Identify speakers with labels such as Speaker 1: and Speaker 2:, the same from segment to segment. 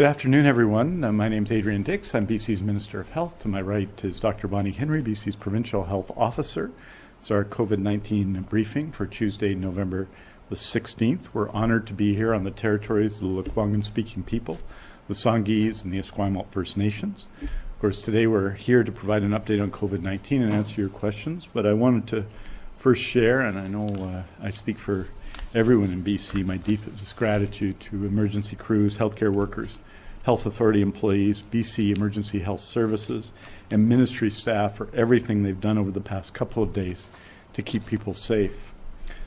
Speaker 1: Good afternoon, everyone. Uh, my name is Adrian Dix. I'm BC's Minister of Health. To my right is Dr. Bonnie Henry, BC's Provincial Health Officer. It's our COVID 19 briefing for Tuesday, November the 16th. We're honored to be here on the territories of the Lekwungen speaking people, the Songhees, and the Esquimalt First Nations. Of course, today we're here to provide an update on COVID 19 and answer your questions, but I wanted to first share, and I know uh, I speak for everyone in BC, my deepest gratitude to emergency crews, healthcare workers, health authority employees, BC Emergency Health Services, and ministry staff for everything they've done over the past couple of days to keep people safe.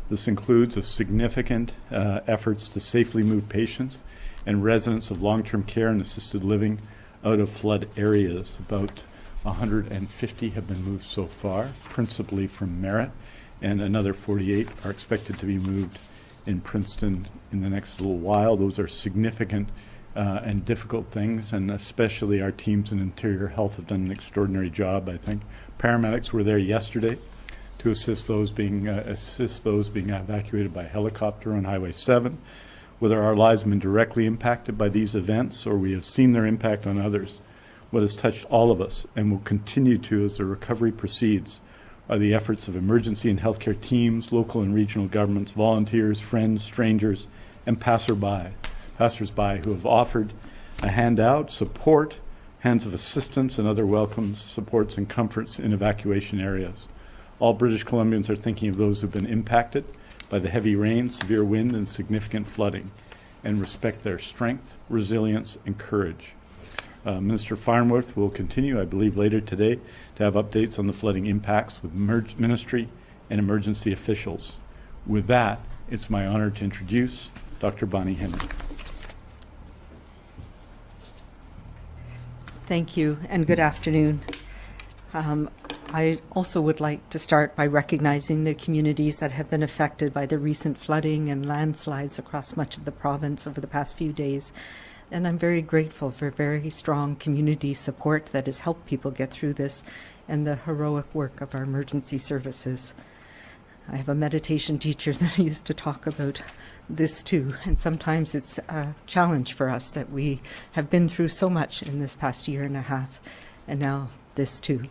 Speaker 1: This includes a significant uh, efforts to safely move patients and residents of long-term care and assisted living out of flood areas. About 150 have been moved so far, principally from Merritt, and another 48 are expected to be moved in Princeton in the next little while. Those are significant uh, and difficult things, and especially our teams in Interior Health have done an extraordinary job. I think paramedics were there yesterday to assist those being uh, assist those being evacuated by helicopter on Highway 7 whether our lives have been directly impacted by these events or we have seen their impact on others, what has touched all of us and will continue to as the recovery proceeds are the efforts of emergency and healthcare teams, local and regional governments, volunteers, friends, strangers, and passerby, passersby who have offered a handout, support, hands of assistance, and other welcomes, supports, and comforts in evacuation areas. All British Columbians are thinking of those who have been impacted by the heavy rain, severe wind, and significant flooding, and respect their strength, resilience, and courage. Uh, Minister Farnworth will continue, I believe, later today to have updates on the flooding impacts with ministry and emergency officials. With that, it's my honor to introduce Dr. Bonnie Henry.
Speaker 2: Thank you, and good afternoon. Um, I also would like to start by recognizing the communities that have been affected by the recent flooding and landslides across much of the province over the past few days. And I'm very grateful for very strong community support that has helped people get through this and the heroic work of our emergency services. I have a meditation teacher that used to talk about this too, and sometimes it's a challenge for us that we have been through so much in this past year and a half, and now this too.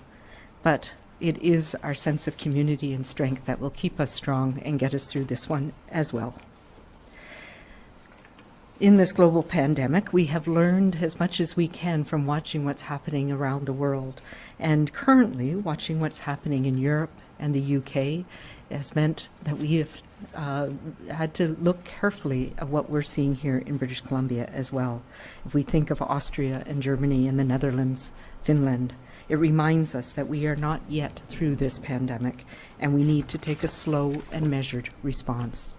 Speaker 2: But it is our sense of community and strength that will keep us strong and get us through this one as well. In this global pandemic, we have learned as much as we can from watching what's happening around the world. And currently, watching what's happening in Europe and the UK has meant that we have uh, had to look carefully at what we're seeing here in British Columbia as well. If we think of Austria and Germany and the Netherlands, Finland, it reminds us that we are not yet through this pandemic and we need to take a slow and measured response.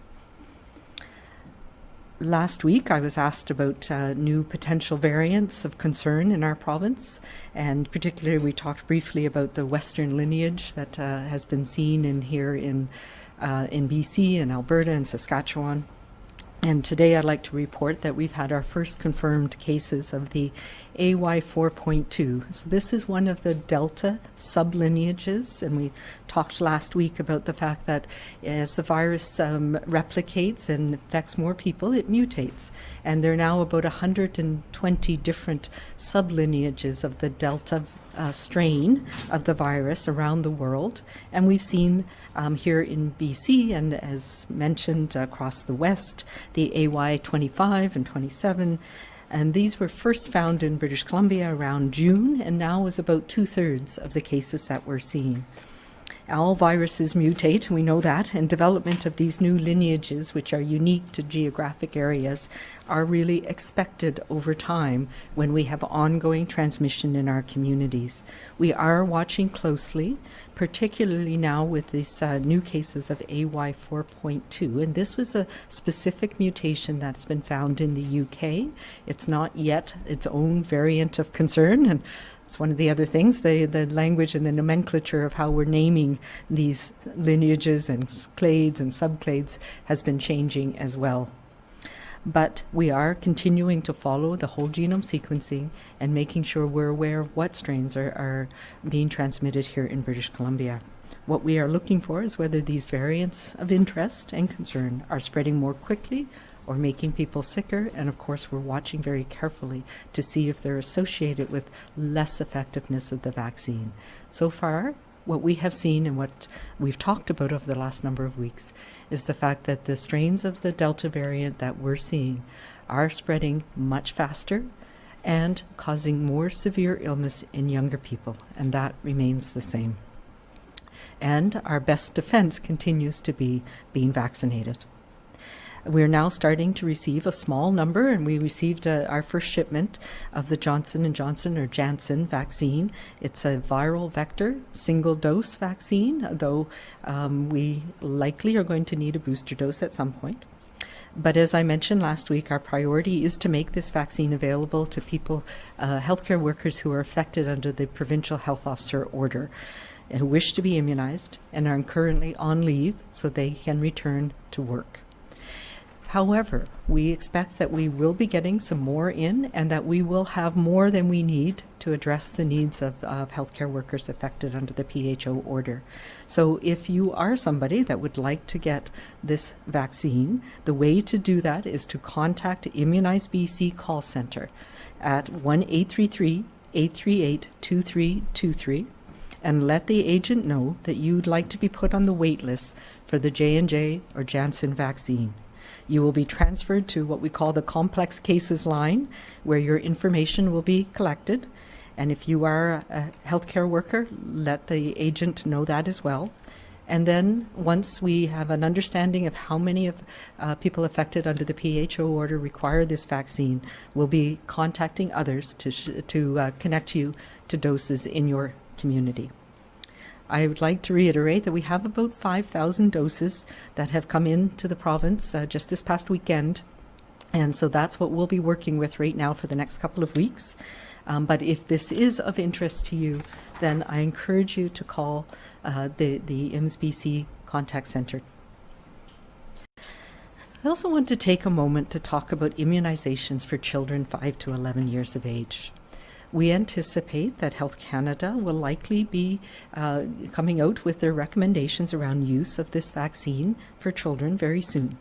Speaker 2: Last week, I was asked about uh, new potential variants of concern in our province, and particularly we talked briefly about the Western lineage that uh, has been seen in here in uh, in BC and Alberta and Saskatchewan. And today I'd like to report that we've had our first confirmed cases of the AY4.2. So this is one of the Delta sublineages, and we talked last week about the fact that as the virus um, replicates and infects more people, it mutates. And there are now about 120 different sublineages of the Delta uh, strain of the virus around the world. And we've seen um, here in BC and as mentioned across the West, the AY25 and 27. And these were first found in British Columbia around June, and now is about two thirds of the cases that we're seeing. All viruses mutate, we know that, and development of these new lineages, which are unique to geographic areas, are really expected over time when we have ongoing transmission in our communities. We are watching closely, particularly now with these uh, new cases of AY4.2, and this was a specific mutation that's been found in the UK. It's not yet its own variant of concern, and it's one of the other things, the, the language and the nomenclature of how we're naming these lineages and clades and subclades has been changing as well. But we are continuing to follow the whole genome sequencing and making sure we're aware of what strains are, are being transmitted here in British Columbia. What we are looking for is whether these variants of interest and concern are spreading more quickly or making people sicker. And of course, we're watching very carefully to see if they're associated with less effectiveness of the vaccine. So far, what we have seen and what we've talked about over the last number of weeks is the fact that the strains of the Delta variant that we're seeing are spreading much faster and causing more severe illness in younger people, and that remains the same. And our best defense continues to be being vaccinated. We're now starting to receive a small number, and we received uh, our first shipment of the Johnson and Johnson or Janssen vaccine. It's a viral vector single dose vaccine, though um, we likely are going to need a booster dose at some point. But as I mentioned last week, our priority is to make this vaccine available to people, uh, healthcare workers who are affected under the provincial health officer order, who wish to be immunized and are currently on leave so they can return to work. However, we expect that we will be getting some more in and that we will have more than we need to address the needs of, of healthcare workers affected under the PHO order. So, if you are somebody that would like to get this vaccine, the way to do that is to contact Immunize BC call center at 1 833 838 2323 and let the agent know that you'd like to be put on the wait list for the J&J or Janssen vaccine. You will be transferred to what we call the complex cases line, where your information will be collected. And if you are a healthcare worker, let the agent know that as well. And then once we have an understanding of how many of uh, people affected under the PHO order require this vaccine, we'll be contacting others to, to uh, connect you to doses in your community. I would like to reiterate that we have about 5,000 doses that have come into the province uh, just this past weekend. And so that's what we'll be working with right now for the next couple of weeks. Um, but if this is of interest to you, then I encourage you to call uh, the, the contact center. I also want to take a moment to talk about immunizations for children 5 to 11 years of age. We anticipate that Health Canada will likely be uh, coming out with their recommendations around use of this vaccine for children very soon.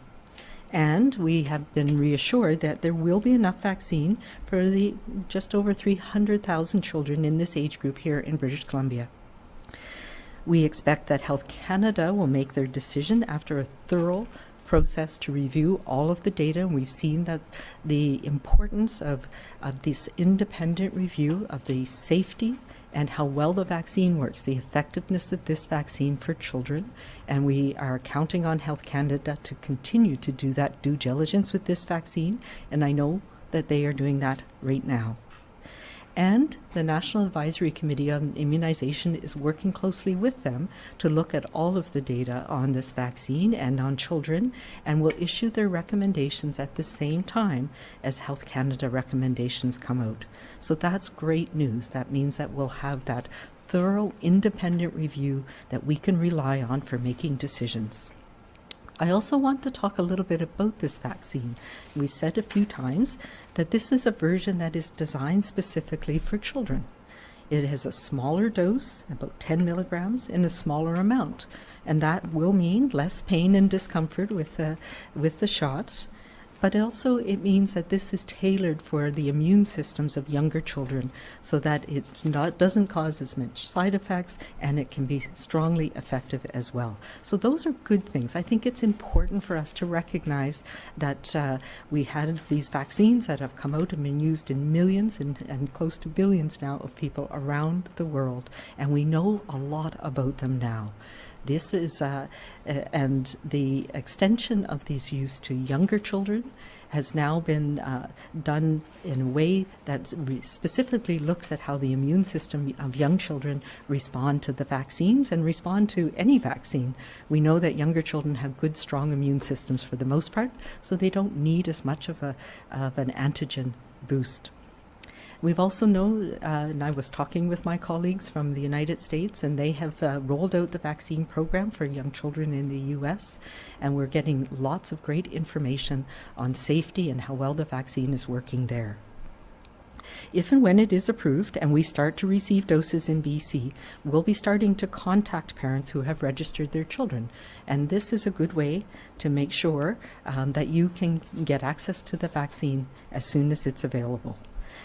Speaker 2: And we have been reassured that there will be enough vaccine for the just over 300,000 children in this age group here in British Columbia. We expect that Health Canada will make their decision after a thorough process to review all of the data. And we've seen that the importance of, of this independent review of the safety and how well the vaccine works, the effectiveness of this vaccine for children. And we are counting on Health Canada to continue to do that due diligence with this vaccine. And I know that they are doing that right now. And the National Advisory Committee on Immunization is working closely with them to look at all of the data on this vaccine and on children and will issue their recommendations at the same time as Health Canada recommendations come out. So that's great news. That means that we'll have that thorough independent review that we can rely on for making decisions. I also want to talk a little bit about this vaccine. We've said a few times that this is a version that is designed specifically for children. It has a smaller dose, about 10 milligrams, in a smaller amount. And that will mean less pain and discomfort with the, with the shot but also it means that this is tailored for the immune systems of younger children so that it doesn't cause as much side effects and it can be strongly effective as well. So those are good things. I think it's important for us to recognize that uh, we had these vaccines that have come out and been used in millions and, and close to billions now of people around the world, and we know a lot about them now. This is, uh, and the extension of these use to younger children has now been uh, done in a way that specifically looks at how the immune system of young children respond to the vaccines and respond to any vaccine. We know that younger children have good, strong immune systems for the most part, so they don't need as much of, a, of an antigen boost. We've also know, uh, and I was talking with my colleagues from the United States, and they have uh, rolled out the vaccine program for young children in the U.S., and we're getting lots of great information on safety and how well the vaccine is working there. If and when it is approved and we start to receive doses in BC, we'll be starting to contact parents who have registered their children. And this is a good way to make sure um, that you can get access to the vaccine as soon as it's available.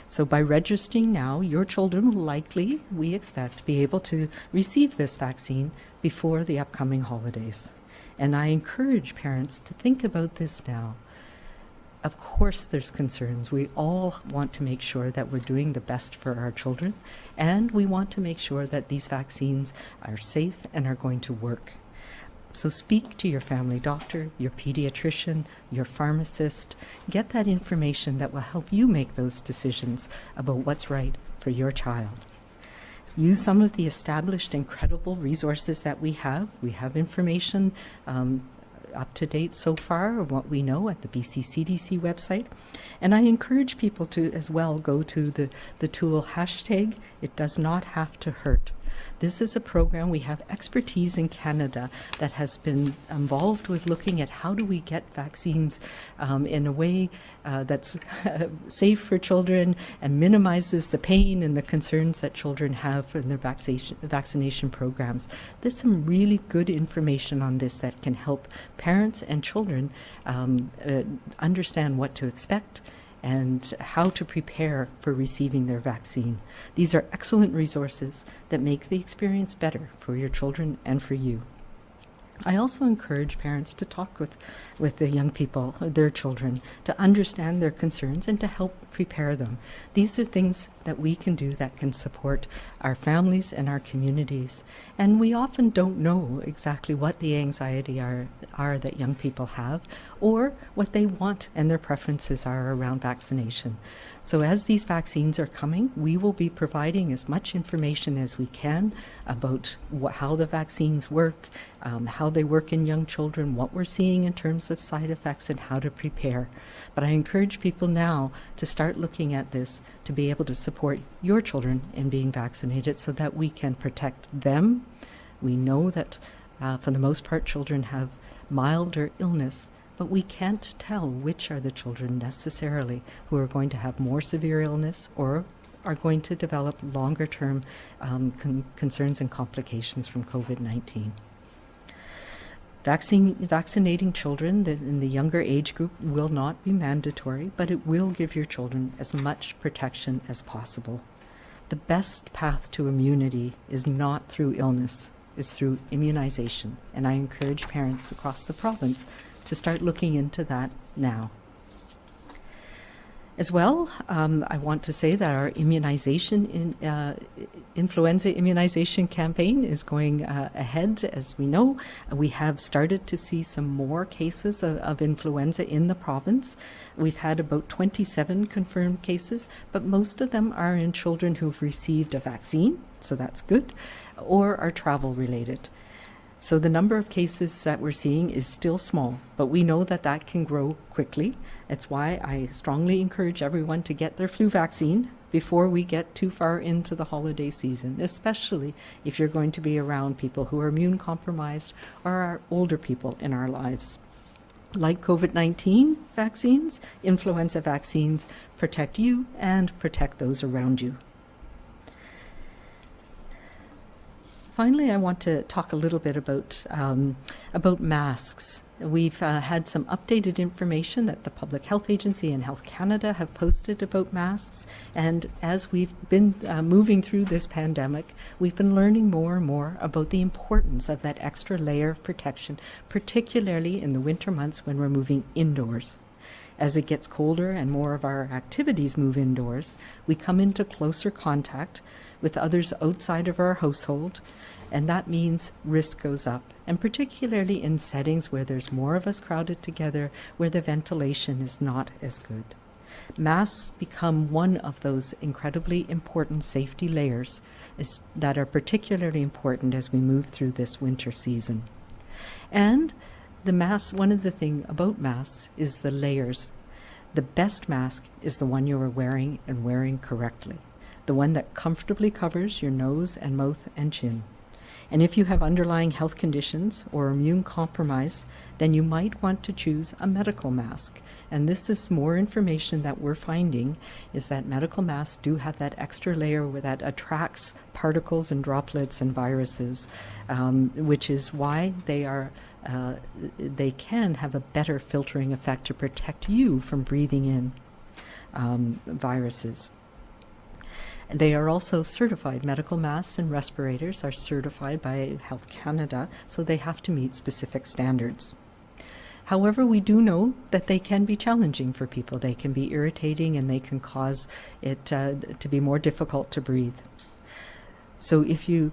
Speaker 2: So by registering now, your children will likely, we expect, be able to receive this vaccine before the upcoming holidays. And I encourage parents to think about this now. Of course, there's concerns. We all want to make sure that we're doing the best for our children, and we want to make sure that these vaccines are safe and are going to work. So speak to your family doctor, your pediatrician, your pharmacist. Get that information that will help you make those decisions about what's right for your child. Use some of the established incredible resources that we have. We have information um, up to date so far of what we know at the BC CDC website. And I encourage people to as well go to the, the tool hashtag it does not have to hurt. This is a program we have expertise in Canada that has been involved with looking at how do we get vaccines um, in a way uh, that's safe for children and minimizes the pain and the concerns that children have in their vaccination, vaccination programs. There's some really good information on this that can help parents and children um, uh, understand what to expect and how to prepare for receiving their vaccine. These are excellent resources that make the experience better for your children and for you. I also encourage parents to talk with, with the young people, their children, to understand their concerns and to help prepare them. These are things that we can do that can support our families and our communities. And we often don't know exactly what the anxiety are, are that young people have or what they want and their preferences are around vaccination. So as these vaccines are coming, we will be providing as much information as we can about what, how the vaccines work, um, how they work in young children, what we're seeing in terms of side effects, and how to prepare. But I encourage people now to start looking at this to be able to support your children in being vaccinated so that we can protect them. We know that uh, for the most part, children have milder illness but we can't tell which are the children necessarily who are going to have more severe illness or are going to develop longer term um, con- concerns and complications from COVID 19. Vaccine, vaccinating children in the younger age group will not be mandatory, but it will give your children as much protection as possible. The best path to immunity is not through illness, is through immunization, and I encourage parents across the province to start looking into that now. As well, um, I want to say that our immunization, in, uh, influenza immunization campaign is going uh, ahead. As we know, we have started to see some more cases of, of, influenza in the province. We've had about 27 confirmed cases, but most of them are in children who've received a vaccine, so that's good, or are travel related. So the number of cases that we're seeing is still small, but we know that that can grow quickly. That's why I strongly encourage everyone to get their flu vaccine before we get too far into the holiday season, especially if you're going to be around people who are immune compromised or are older people in our lives. Like COVID 19 vaccines, influenza vaccines protect you and protect those around you. Finally, I want to talk a little bit about um, about masks. We've uh, had some updated information that the Public Health Agency and Health Canada have posted about masks. And as we've been uh, moving through this pandemic, we've been learning more and more about the importance of that extra layer of protection, particularly in the winter months when we're moving indoors. As it gets colder and more of our activities move indoors, we come into closer contact with others outside of our household, and that means risk goes up. And particularly in settings where there's more of us crowded together, where the ventilation is not as good. Masks become one of those incredibly important safety layers is, that are particularly important as we move through this winter season. And the mask, one of the things about masks is the layers. The best mask is the one you are wearing and wearing correctly, the one that comfortably covers your nose and mouth and chin. And if you have underlying health conditions or immune compromise, then you might want to choose a medical mask. And this is more information that we're finding is that medical masks do have that extra layer where that attracts particles and droplets and viruses, um, which is why they are uh, they can have a better filtering effect to protect you from breathing in um, viruses. They are also certified. Medical masks and respirators are certified by Health Canada, so they have to meet specific standards. However, we do know that they can be challenging for people. They can be irritating and they can cause it uh, to be more difficult to breathe. So, if you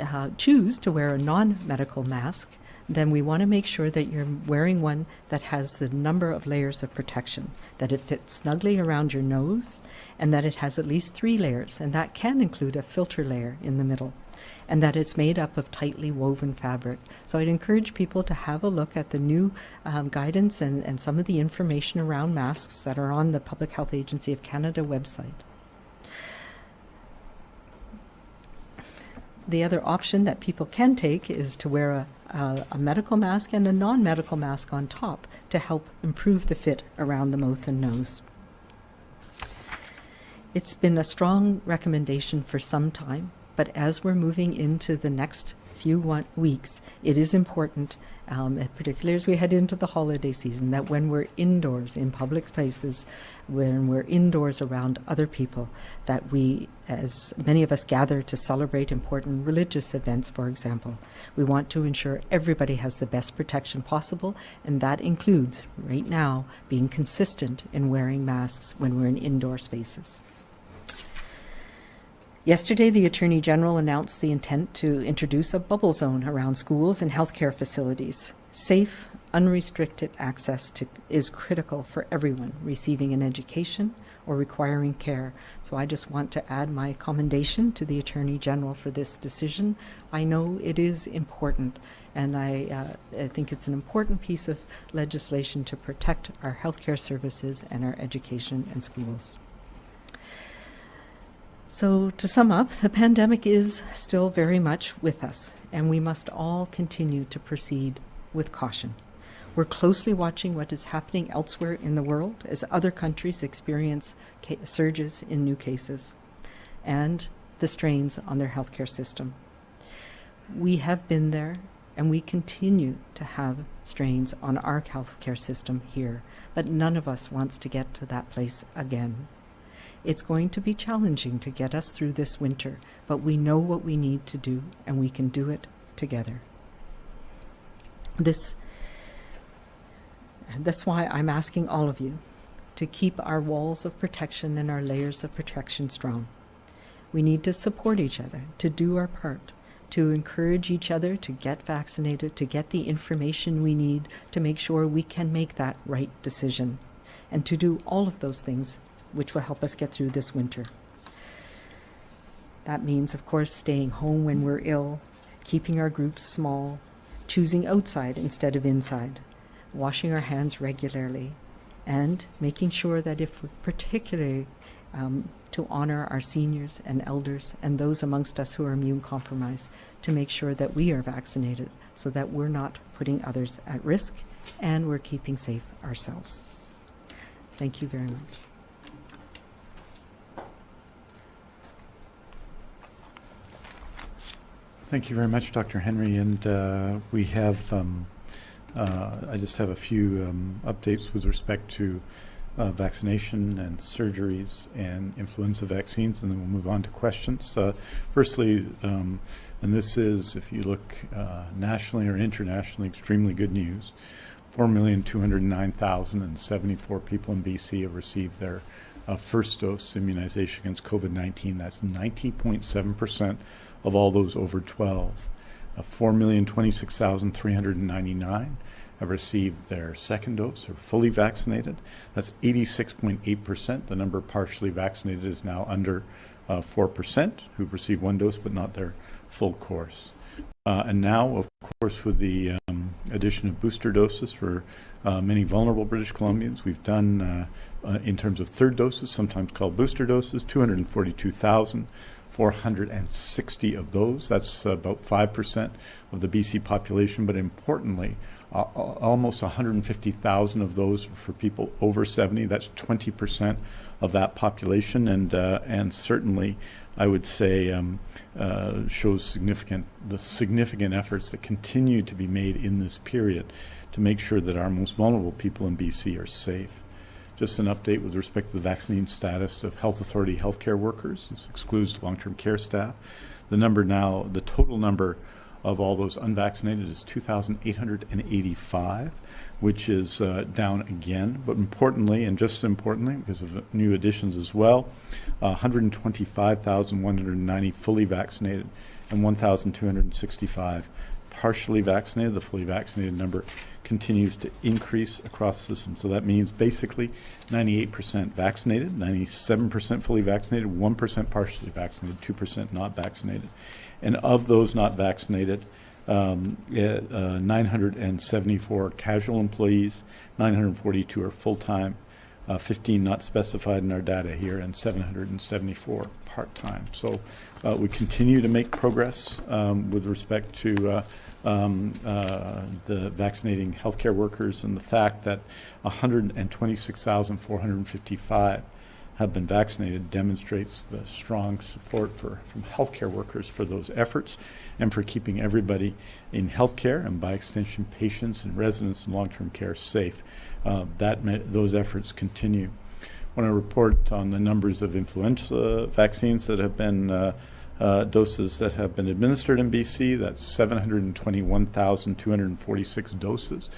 Speaker 2: uh, choose to wear a non medical mask, then we want to make sure that you're wearing one that has the number of layers of protection, that it fits snugly around your nose, and that it has at least three layers, and that can include a filter layer in the middle, and that it's made up of tightly woven fabric. So I'd encourage people to have a look at the new um, guidance and, and some of the information around masks that are on the Public Health Agency of Canada website. The other option that people can take is to wear a, a, a medical mask and a non medical mask on top to help improve the fit around the mouth and nose. It's been a strong recommendation for some time, but as we're moving into the next few weeks, it is important, um, particularly as we head into the holiday season, that when we're indoors in public spaces, when we're indoors around other people, that we, as many of us gather to celebrate important religious events, for example, we want to ensure everybody has the best protection possible, and that includes, right now, being consistent in wearing masks when we're in indoor spaces. Yesterday, the Attorney General announced the intent to introduce a bubble zone around schools and healthcare facilities. Safe, unrestricted access to, is critical for everyone receiving an education or requiring care. So I just want to add my commendation to the Attorney General for this decision. I know it is important, and I, uh, I think it's an important piece of legislation to protect our healthcare services and our education and schools. So, to sum up, the pandemic is still very much with us, and we must all continue to proceed with caution. We're closely watching what is happening elsewhere in the world as other countries experience surges in new cases and the strains on their healthcare system. We have been there and we continue to have strains on our healthcare system here, but none of us wants to get to that place again. It's going to be challenging to get us through this winter, but we know what we need to do and we can do it together. This that's why I'm asking all of you to keep our walls of protection and our layers of protection strong. We need to support each other, to do our part, to encourage each other to get vaccinated, to get the information we need to make sure we can make that right decision, and to do all of those things which will help us get through this winter. That means, of course, staying home when we're ill, keeping our groups small, choosing outside instead of inside, washing our hands regularly, and making sure that if we're particularly um, to honor our seniors and elders and those amongst us who are immune compromised, to make sure that we are vaccinated so that we're not putting others at risk and we're keeping safe ourselves. Thank you very much.
Speaker 1: Thank you very much, Dr. Henry. And uh, we have, um, uh, I just have a few um, updates with respect to uh, vaccination and surgeries and influenza vaccines, and then we'll move on to questions. Uh, firstly, um, and this is, if you look uh, nationally or internationally, extremely good news. 4,209,074 people in BC have received their uh, first dose immunization against COVID 19. That's 90.7 percent of all those over 12. Uh, 4,026,399 have received their second dose or fully vaccinated. That's 86.8%. The number partially vaccinated is now under uh, 4% who've received one dose but not their full course. Uh, and now, of course, with the um, addition of booster doses for uh, many vulnerable British Columbians, we've done, uh, uh, in terms of third doses, sometimes called booster doses, 242,000 460 of those. That's about 5% of the BC population, but importantly, uh, almost 150,000 of those for people over 70. That's 20% of that population, and uh, and certainly, I would say, um, uh, shows significant the significant efforts that continue to be made in this period to make sure that our most vulnerable people in BC are safe. Just an update with respect to the vaccine status of health authority healthcare workers. This excludes long-term care staff. The number now, the total number of all those unvaccinated is 2,885, which is uh, down again. But importantly, and just importantly, because of new additions as well, uh, 125,190 fully vaccinated and 1,265 partially vaccinated. The fully vaccinated number continues to increase across the system. So that means basically 98% vaccinated, 97% fully vaccinated, 1% partially vaccinated, 2% not vaccinated. And of those not vaccinated, um, uh, 974 casual employees, 942 are full time, uh, 15 not specified in our data here, and 774 part time. So uh, we continue to make progress um, with respect to uh, um, uh, the vaccinating healthcare workers and the fact that 126,455 have been vaccinated demonstrates the strong support for, from healthcare workers for those efforts and for keeping everybody in healthcare and by extension patients and residents in long-term care safe. Uh, that those efforts continue. When I want to report on the numbers of influenza vaccines that have been uh, uh, doses that have been administered in BC. That's 721,246 doses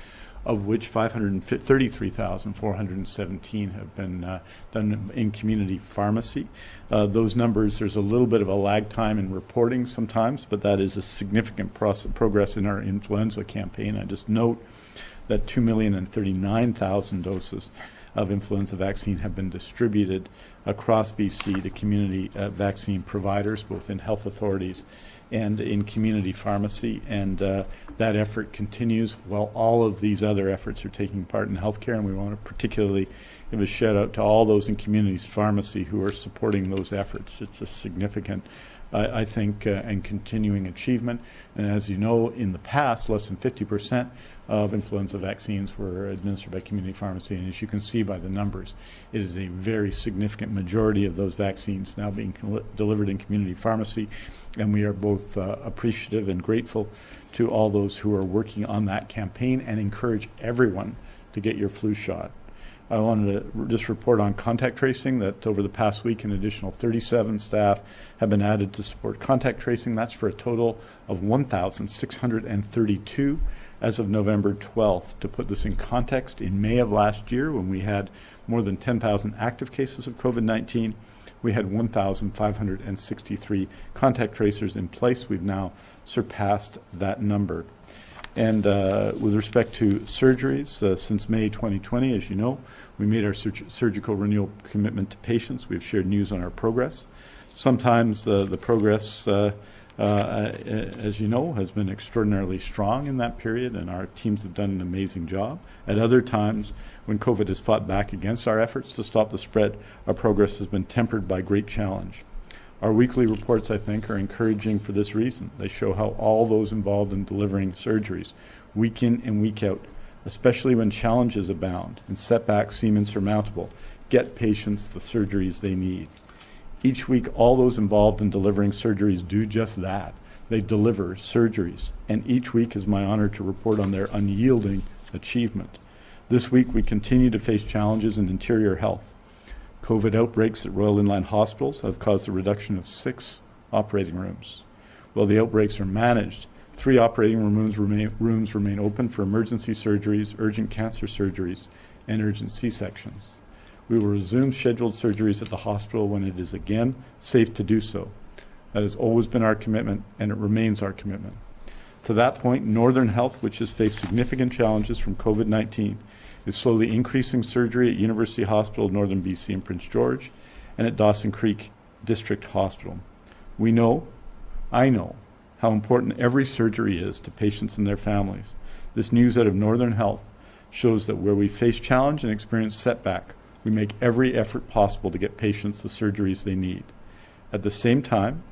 Speaker 1: of which 533,417 have been uh, done in community pharmacy. Uh, those numbers, there's a little bit of a lag time in reporting sometimes, but that is a significant progress in our influenza campaign. I just note that 2,039,000 doses of influenza vaccine have been distributed across BC to community uh, vaccine providers, both in health authorities and in community pharmacy. And uh, that effort continues while all of these other efforts are taking part in healthcare. And we want to particularly give a shout out to all those in communities pharmacy who are supporting those efforts. It's a significant, I, I think, uh, and continuing achievement. And as you know, in the past, less than 50 percent of influenza vaccines were administered by community pharmacy. And as you can see by the numbers, it is a very significant majority of those vaccines now being delivered in community pharmacy. And we are both uh, appreciative and grateful to all those who are working on that campaign and encourage everyone to get your flu shot. I wanted to just report on contact tracing that over the past week, an additional 37 staff have been added to support contact tracing. That's for a total of 1,632 as of November 12th. To put this in context, in May of last year, when we had more than 10,000 active cases of COVID 19, we had 1,563 contact tracers in place. We've now surpassed that number. And uh, with respect to surgeries, uh, since May 2020, as you know, we made our sur surgical renewal commitment to patients. We've shared news on our progress. Sometimes uh, the progress uh, as you know, has been extraordinarily strong in that period, and our teams have done an amazing job. At other times, when COVID has fought back against our efforts to stop the spread, our progress has been tempered by great challenge. Our weekly reports, I think, are encouraging for this reason. They show how all those involved in delivering surgeries, week in and week out, especially when challenges abound and setbacks seem insurmountable, get patients the surgeries they need. Each week, all those involved in delivering surgeries do just that. They deliver surgeries, and each week is my honor to report on their unyielding achievement. This week, we continue to face challenges in interior health. COVID outbreaks at Royal Inland Hospitals have caused a reduction of six operating rooms. While the outbreaks are managed, three operating rooms remain, rooms remain open for emergency surgeries, urgent cancer surgeries, and urgent C sections. We will resume scheduled surgeries at the hospital when it is again safe to do so. That has always been our commitment, and it remains our commitment. To that point, Northern Health, which has faced significant challenges from COVID 19, is slowly increasing surgery at University Hospital Northern BC in Prince George and at Dawson Creek District Hospital. We know, I know, how important every surgery is to patients and their families. This news out of Northern Health shows that where we face challenge and experience setback, we make every effort possible to get patients the surgeries they need. At the same time,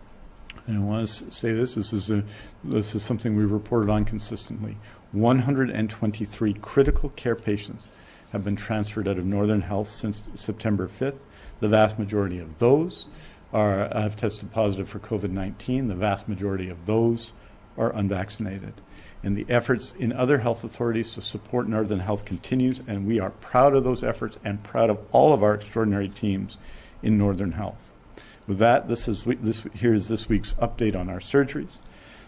Speaker 1: and I want to say this, this is, a, this is something we've reported on consistently. 123 critical care patients have been transferred out of Northern Health since September 5th. The vast majority of those are, have tested positive for COVID 19. The vast majority of those are unvaccinated. And the efforts in other health authorities to support Northern Health continues, and we are proud of those efforts and proud of all of our extraordinary teams in Northern Health. With that, this is this here's this week's update on our surgeries.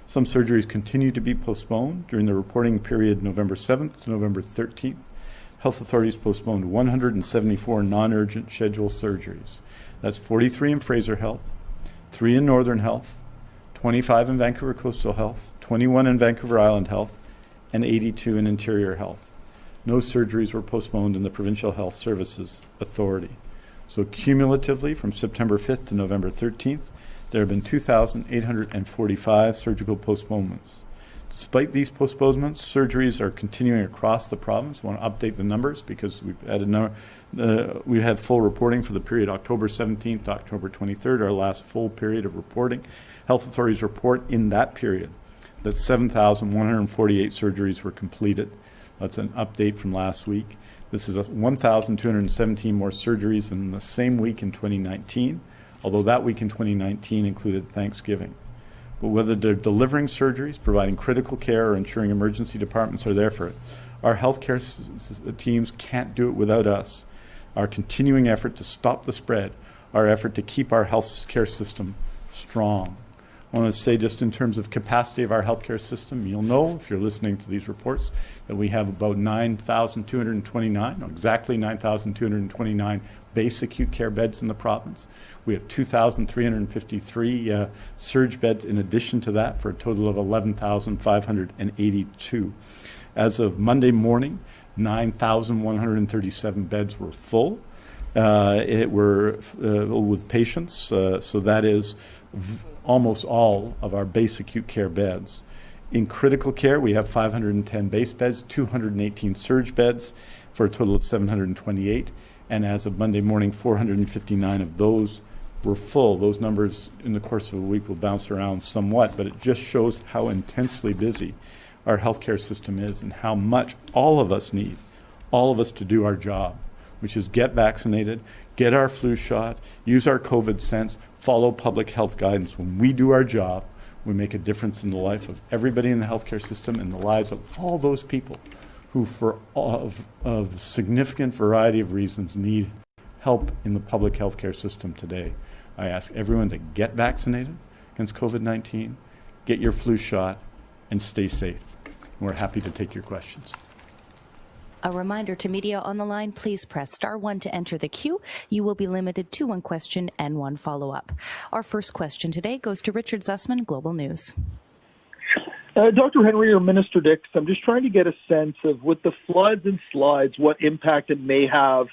Speaker 1: Some surgeries continue to be postponed during the reporting period November 7th to November 13th. Health authorities postponed 174 non-urgent scheduled surgeries. That's 43 in Fraser Health, 3 in Northern Health, 25 in Vancouver Coastal Health, 21 in Vancouver Island Health, and 82 in Interior Health. No surgeries were postponed in the Provincial Health Services Authority. So cumulatively, from September 5th to November 13th, there have been 2,845 surgical postponements. Despite these postponements, surgeries are continuing across the province. I want to update the numbers because we've had a number, uh, we had full reporting for the period October 17th to October 23rd, our last full period of reporting. Health authorities report in that period that 7,148 surgeries were completed. That's an update from last week. This is 1,217 more surgeries than the same week in 2019 although that week in 2019 included Thanksgiving. But whether they're delivering surgeries, providing critical care, or ensuring emergency departments are there for it, our healthcare teams can't do it without us. Our continuing effort to stop the spread, our effort to keep our healthcare system strong. I want to say, just in terms of capacity of our healthcare system, you'll know if you're listening to these reports that we have about 9,229, exactly 9,229 base acute care beds in the province. We have 2,353 uh, surge beds in addition to that for a total of 11,582. As of Monday morning, 9,137 beds were full. Uh, it were uh, with patients, uh, so that is v- almost all of our base acute care beds. In critical care, we have 510 base beds, 218 surge beds, for a total of 728 and as of Monday morning, 459 of those were full. Those numbers in the course of a week will bounce around somewhat, but it just shows how intensely busy our healthcare system is and how much all of us need, all of us to do our job, which is get vaccinated, get our flu shot, use our COVID sense, follow public health guidance. When we do our job, we make a difference in the life of everybody in the healthcare system and the lives of all those people who, for of, of significant variety of reasons, need help in the public healthcare system today. I ask everyone to get vaccinated against COVID 19, get your flu shot, and stay safe. we're happy to take your questions.
Speaker 3: A reminder to media on the line, please press star one to enter the queue. You will be limited to one question and one follow up. Our first question today goes to Richard Zussman, Global News.
Speaker 4: Uh, Dr. Henry or Minister Dix, I'm just trying to get a sense of with the floods and slides, what impact it may have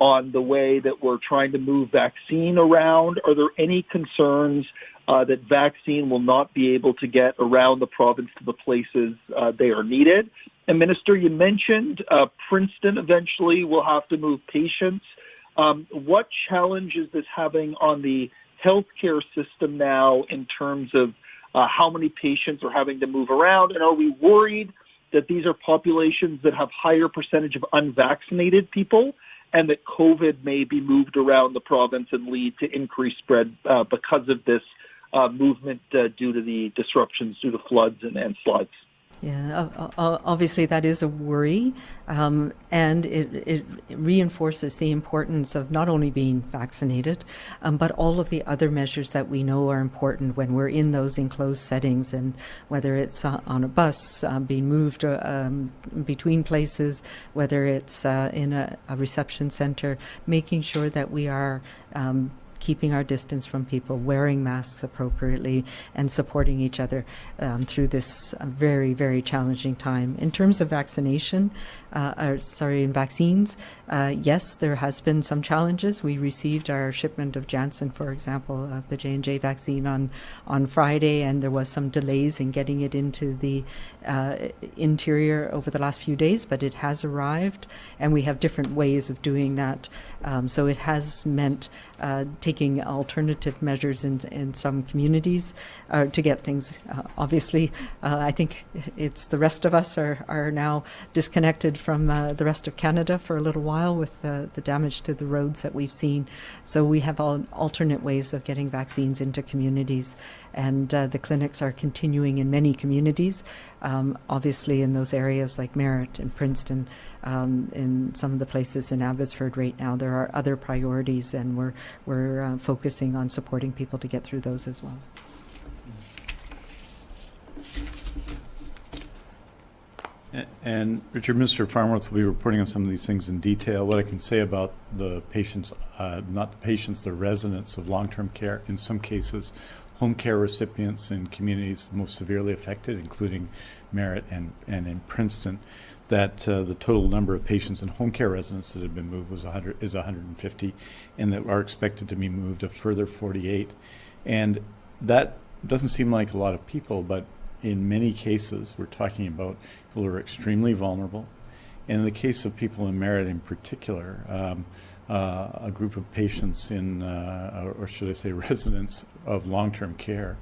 Speaker 4: on the way that we're trying to move vaccine around. Are there any concerns uh, that vaccine will not be able to get around the province to the places uh, they are needed? And Minister, you mentioned uh, Princeton eventually will have to move patients. Um, what challenge is this having on the healthcare system now in terms of uh, how many patients are having to move around, and are we worried that these are populations that have higher percentage of unvaccinated people and that COVID may be moved around the province and lead to increased spread uh, because of this uh, movement uh, due to the disruptions due to floods and, and slides?
Speaker 2: Yeah, obviously that is a worry, um, and it, it, reinforces the importance of not only being vaccinated, um, but all of the other measures that we know are important when we're in those enclosed settings, and whether it's uh, on a bus, uh, being moved uh, um, between places, whether it's uh, in a, a, reception center, making sure that we are um, keeping our distance from people, wearing masks appropriately, and supporting each other um, through this uh, very, very challenging time. In terms of vaccination, uh, or, sorry, in vaccines, uh, yes, there has been some challenges. We received our shipment of Janssen, for example, of the J and J vaccine on on Friday, and there was some delays in getting it into the uh, interior over the last few days, but it has arrived, and we have different ways of doing that. Um, so it has meant uh, taking alternative measures in, in some communities uh, to get things. Uh, obviously, uh, I think it's the rest of us are, are now disconnected from uh, the rest of Canada for a little while with the damage to the roads that we've seen. So we have all alternate ways of getting vaccines into communities, and uh, the clinics are continuing in many communities. Um, obviously, in those areas like Merritt and Princeton, um, in some of the places in Abbotsford right now, there are other priorities, and we're we're uh, focusing on supporting people to get through those as well.
Speaker 1: And Richard, Mr. Farnworth will be reporting on some of these things in detail. What I can say about the patients, uh, not the patients, the residents of long-term care, in some cases, home care recipients in communities most severely affected, including Merritt and, and in Princeton, that uh, the total number of patients in home care residents that have been moved was 100, is 150, and that are expected to be moved a further 48. And that doesn't seem like a lot of people, but in many cases, we're talking about people who are extremely vulnerable. And in the case of people in Merritt in particular, um, uh, a group of patients in, uh, or should I say, residents of long term care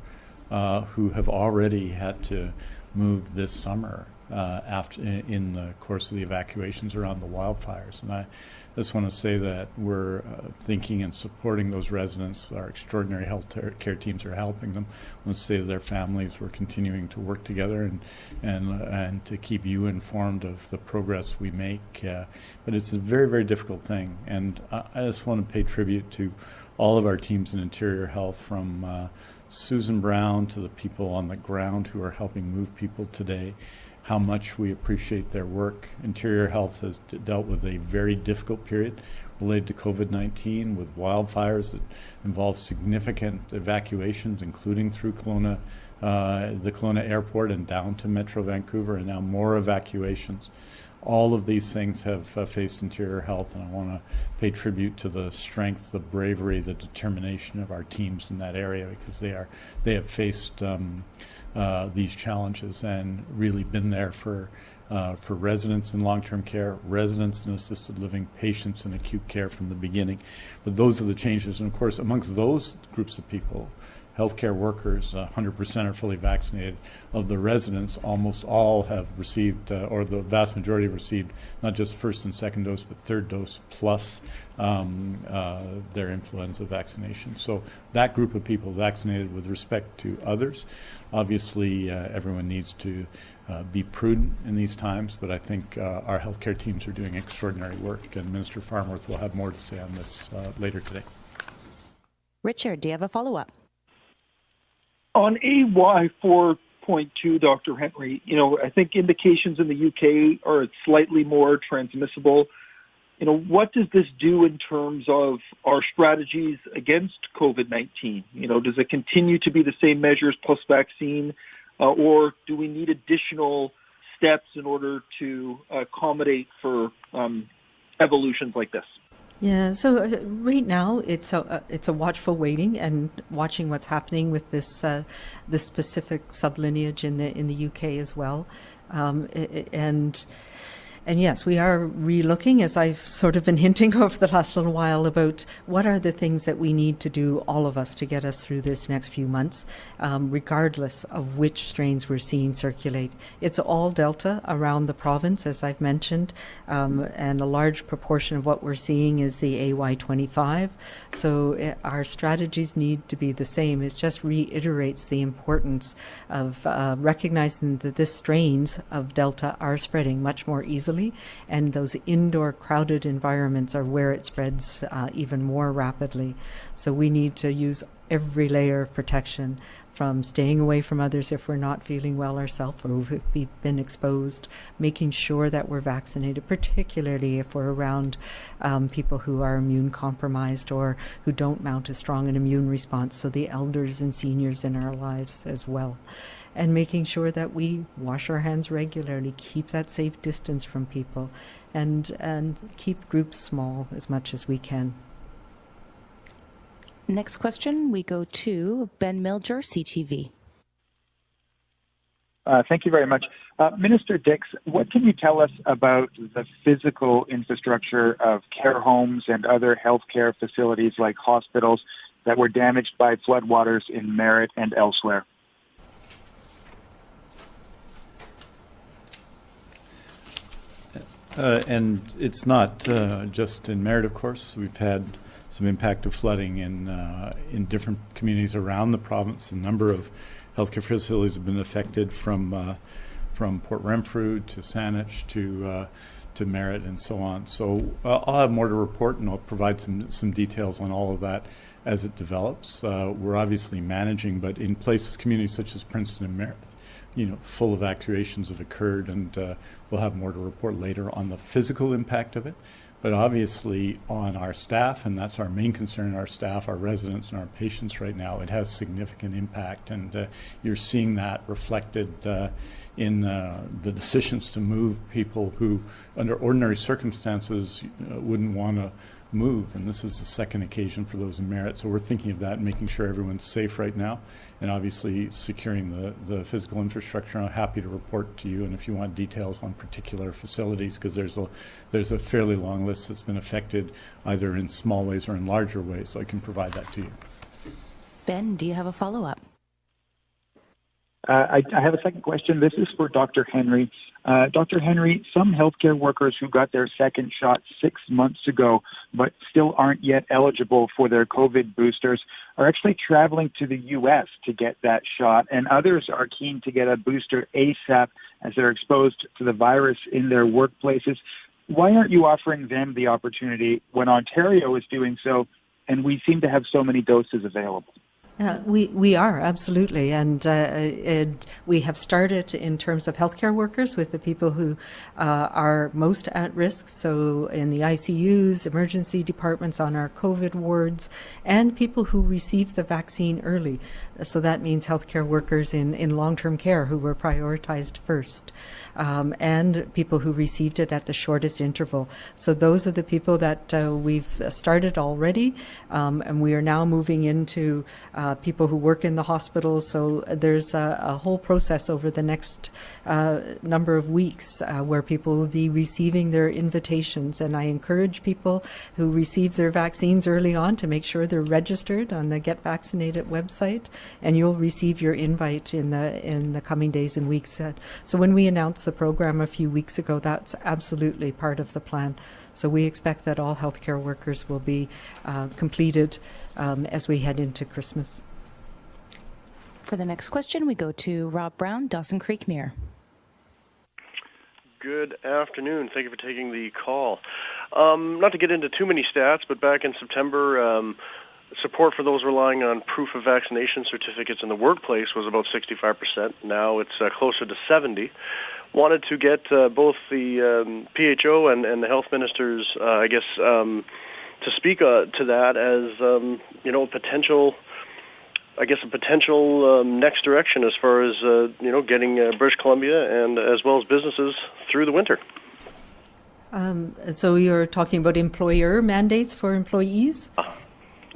Speaker 1: uh, who have already had to move this summer uh, after, in the course of the evacuations around the wildfires. And I, just want to say that we're uh, thinking and supporting those residents. Our extraordinary health care teams are helping them. I want to say to their families, we're continuing to work together and and uh, and to keep you informed of the progress we make. Uh, but it's a very very difficult thing, and I, I, just want to pay tribute to all of our teams in interior health from. Uh, Susan Brown to the people on the ground who are helping move people today, how much we appreciate their work. Interior Health has dealt with a very difficult period related to COVID 19 with wildfires that involved significant evacuations, including through Kelowna, uh, the Kelowna airport and down to Metro Vancouver, and now more evacuations. All of these things have uh, faced interior health, and I want to pay tribute to the strength, the bravery, the determination of our teams in that area because they are they have faced um, uh, these challenges and really been there for uh, for residents in long-term care, residents in assisted living, patients in acute care from the beginning. But those are the changes, and of course, amongst those groups of people, healthcare workers, 100% are fully vaccinated. Of the residents, almost all have received, uh, or the vast majority received, not just first and second dose, but third dose plus um, uh, their influenza vaccination. So that group of people vaccinated with respect to others. Obviously, uh, everyone needs to uh, be prudent in these times, but I think uh, our healthcare teams are doing extraordinary work, and Minister Farnworth will have more to say on this uh, later today.
Speaker 3: Richard, do you have a follow up?
Speaker 4: On AY 4.2, Dr. Henry, you know, I think indications in the UK are slightly more transmissible. You know, what does this do in terms of our strategies against COVID 19? You know, does it continue to be the same measures plus vaccine, uh, or do we need additional steps in order to accommodate for um, evolutions like this?
Speaker 2: Yeah, so uh, right now it's a uh, it's a watchful waiting and watching what's happening with this uh, this specific sublineage in the in the UK as well, um, and and yes, we are relooking, as I've sort of been hinting over the last little while, about what are the things that we need to do, all of us, to get us through this next few months, um, regardless of which strains we're seeing circulate. It's all Delta around the province, as I've mentioned, um, and a large proportion of what we're seeing is the AY25. So it, eh, our strategies need to be the same. It just reiterates the importance of uh, recognizing that the strains of Delta are spreading much more easily easily, and those indoor crowded environments are where it spreads uh, even more rapidly. So we need to use every layer of protection from staying away from others if we're not feeling well ourselves or if we've been exposed, making sure that we're vaccinated, particularly if we're around um, people who are immune compromised or who don't mount a strong an immune response, so the elders and seniors in our lives as well and making sure that we wash our hands regularly, keep that safe distance from people, and, and keep groups small as much as we can.
Speaker 3: Next question, we go to Ben Miljure, CTV.
Speaker 5: Uh, thank you very much. Uh, Minister Dix, what can you tell us about the physical infrastructure of care homes and other healthcare facilities like hospitals that were damaged by floodwaters in Merritt and elsewhere?
Speaker 1: Uh, and it's not uh, just in Merritt, of course. We've had some impact of flooding in uh, in different communities around the province. A number of healthcare facilities have been affected from uh, from Port Renfrew to Saanich to uh, to Merritt and so on. So uh, I'll have more to report, and I'll provide some some details on all of that as it develops. we're obviously managing, but in places, communities such as Princeton and Merritt, you know, full evacuations have occurred, and uh, we'll have more to report later on the physical impact of it. But obviously, on our staff, and that's our main concern, our staff, our residents, and our patients right now, it has significant impact. And uh, you're seeing that reflected uh, in uh, the decisions to move people who, under ordinary circumstances, uh, wouldn't want to move. And this is the second occasion for those in Merritt. So we're thinking of that and making sure everyone's safe right now and obviously securing the, the physical infrastructure. I'm happy to report to you. And if you want details on particular facilities, because there's a, there's a fairly long list that's been affected either in small ways or in larger ways, so I can provide that to you.
Speaker 3: Ben, do you have a follow up?
Speaker 5: Uh, I, I, have a second question. This is for Dr. Henry. Uh, Dr. Henry, some healthcare workers who got their second shot six months ago but still aren't yet eligible for their COVID boosters are actually traveling to the U.S. to get that shot, and others are keen to get a booster ASAP as they're exposed to the virus in their workplaces. Why aren't you offering them the opportunity when Ontario is doing so and we seem to have so many doses available?
Speaker 2: Uh, we we are absolutely, and, uh, and, we have started in terms of healthcare workers with the people who uh, are most at risk. So in the ICUs, emergency departments, on our COVID wards, and people who received the vaccine early. So that means healthcare workers in in long term care who were prioritized first um, and people who received it at the shortest interval. So those are the people that uh, we've started already, um, and we are now moving into uh, people who work in the hospitals. So there's a, a whole process over the next uh, number of weeks uh, where people will be receiving their invitations, and I encourage people who receive their vaccines early on to make sure they're registered on the Get Vaccinated website, and you'll receive your invite in the in the coming days and weeks. Uh, so when we announced the program a few weeks ago, that's absolutely part of the plan. So we expect that all healthcare workers will be uh, completed um, as we head into Christmas.
Speaker 3: For the next question, we go to Rob Brown, Dawson Creek Mirror.
Speaker 6: Good afternoon. Thank you for taking the call. Um, not to get into too many stats, but back in September, um, support for those relying on proof of vaccination certificates in the workplace was about 65%. Now it's uh, closer to 70 wanted to get uh, both the um, PHO and, and the health ministers, uh, I guess, um, to speak uh, to that as um, you know potential. I guess a potential um, next direction as far as uh, you know getting uh, British Columbia and as well as businesses through the winter.
Speaker 2: Um, so you're talking about employer mandates for employees.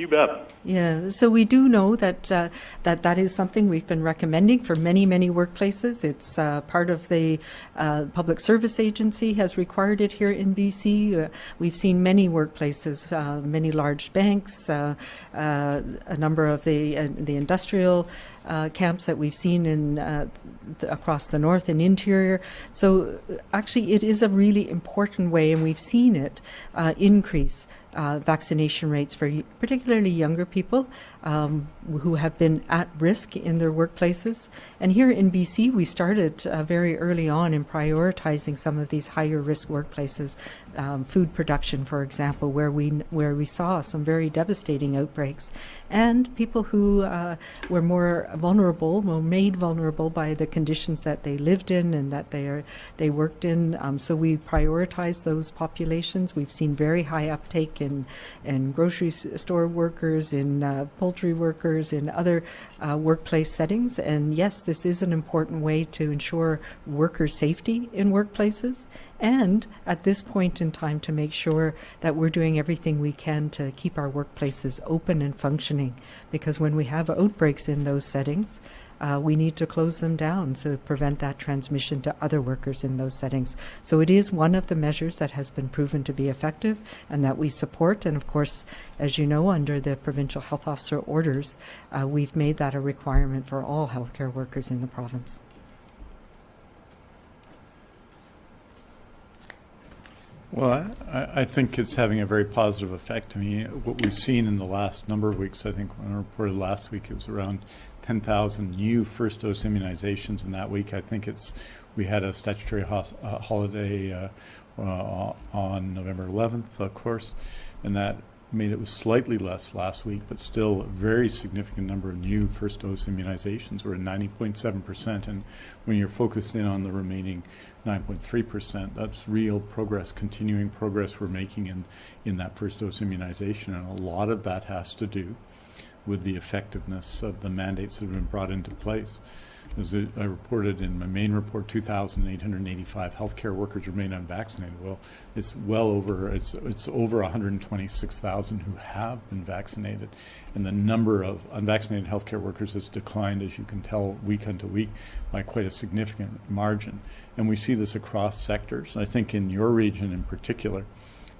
Speaker 6: You bet.
Speaker 2: Yeah, so we do know that uh, that that is something we've been recommending for many many workplaces. It's uh, part of the uh, public service agency has required it here in BC. Uh, we've seen many workplaces, uh, many large banks, uh, a number of the the industrial camps that we've seen in th- across the north and interior. So actually, it is a really important way, and we've seen it increase uh, vaccination rates for particularly younger people um, who have been at risk in their workplaces. And here in BC, we started uh, very early on in prioritizing some of these higher risk workplaces, um, food production, for example, where we where we saw some very devastating outbreaks, and people who uh, were more vulnerable, were made vulnerable by the conditions that they lived in and that they are they worked in. Um, so we prioritize those populations. We've seen very high uptake in in grocery store workers, in uh, poultry workers, in other uh, workplace settings. And yes, this is an important way to ensure worker safety in workplaces and at this point in time to make sure that we're doing everything we can to keep our workplaces open and functioning. Because when we have outbreaks in those settings, uh, we need to close them down to prevent that transmission to other workers in those settings. So it is one of the measures that has been proven to be effective and that we support. And of course, as you know, under the provincial health officer orders, uh, we've made that a requirement for all healthcare workers in the province.
Speaker 1: Well, I, I think it's having a very positive effect. I mean, what we've seen in the last number of weeks, I think when I reported last week, it was around 10,000 new first dose immunizations in that week. I think it's we had a statutory hos- uh, holiday uh, uh, on November 11th, of course, and that made it was slightly less last week, but still a very significant number of new first dose immunizations. We're at 90.7%, and when you're focused in on the remaining 9.3%, that's real progress, continuing progress we're making in, in that first dose immunization, and a lot of that has to do with the effectiveness of the mandates that have been brought into place. As I reported in my main report, 2,885 healthcare workers remain unvaccinated. Well, it's well over it's it's over 126,000 who have been vaccinated, and the number of unvaccinated healthcare workers has declined, as you can tell, week unto week, by quite a significant margin. And we see this across sectors. I think in your region in particular,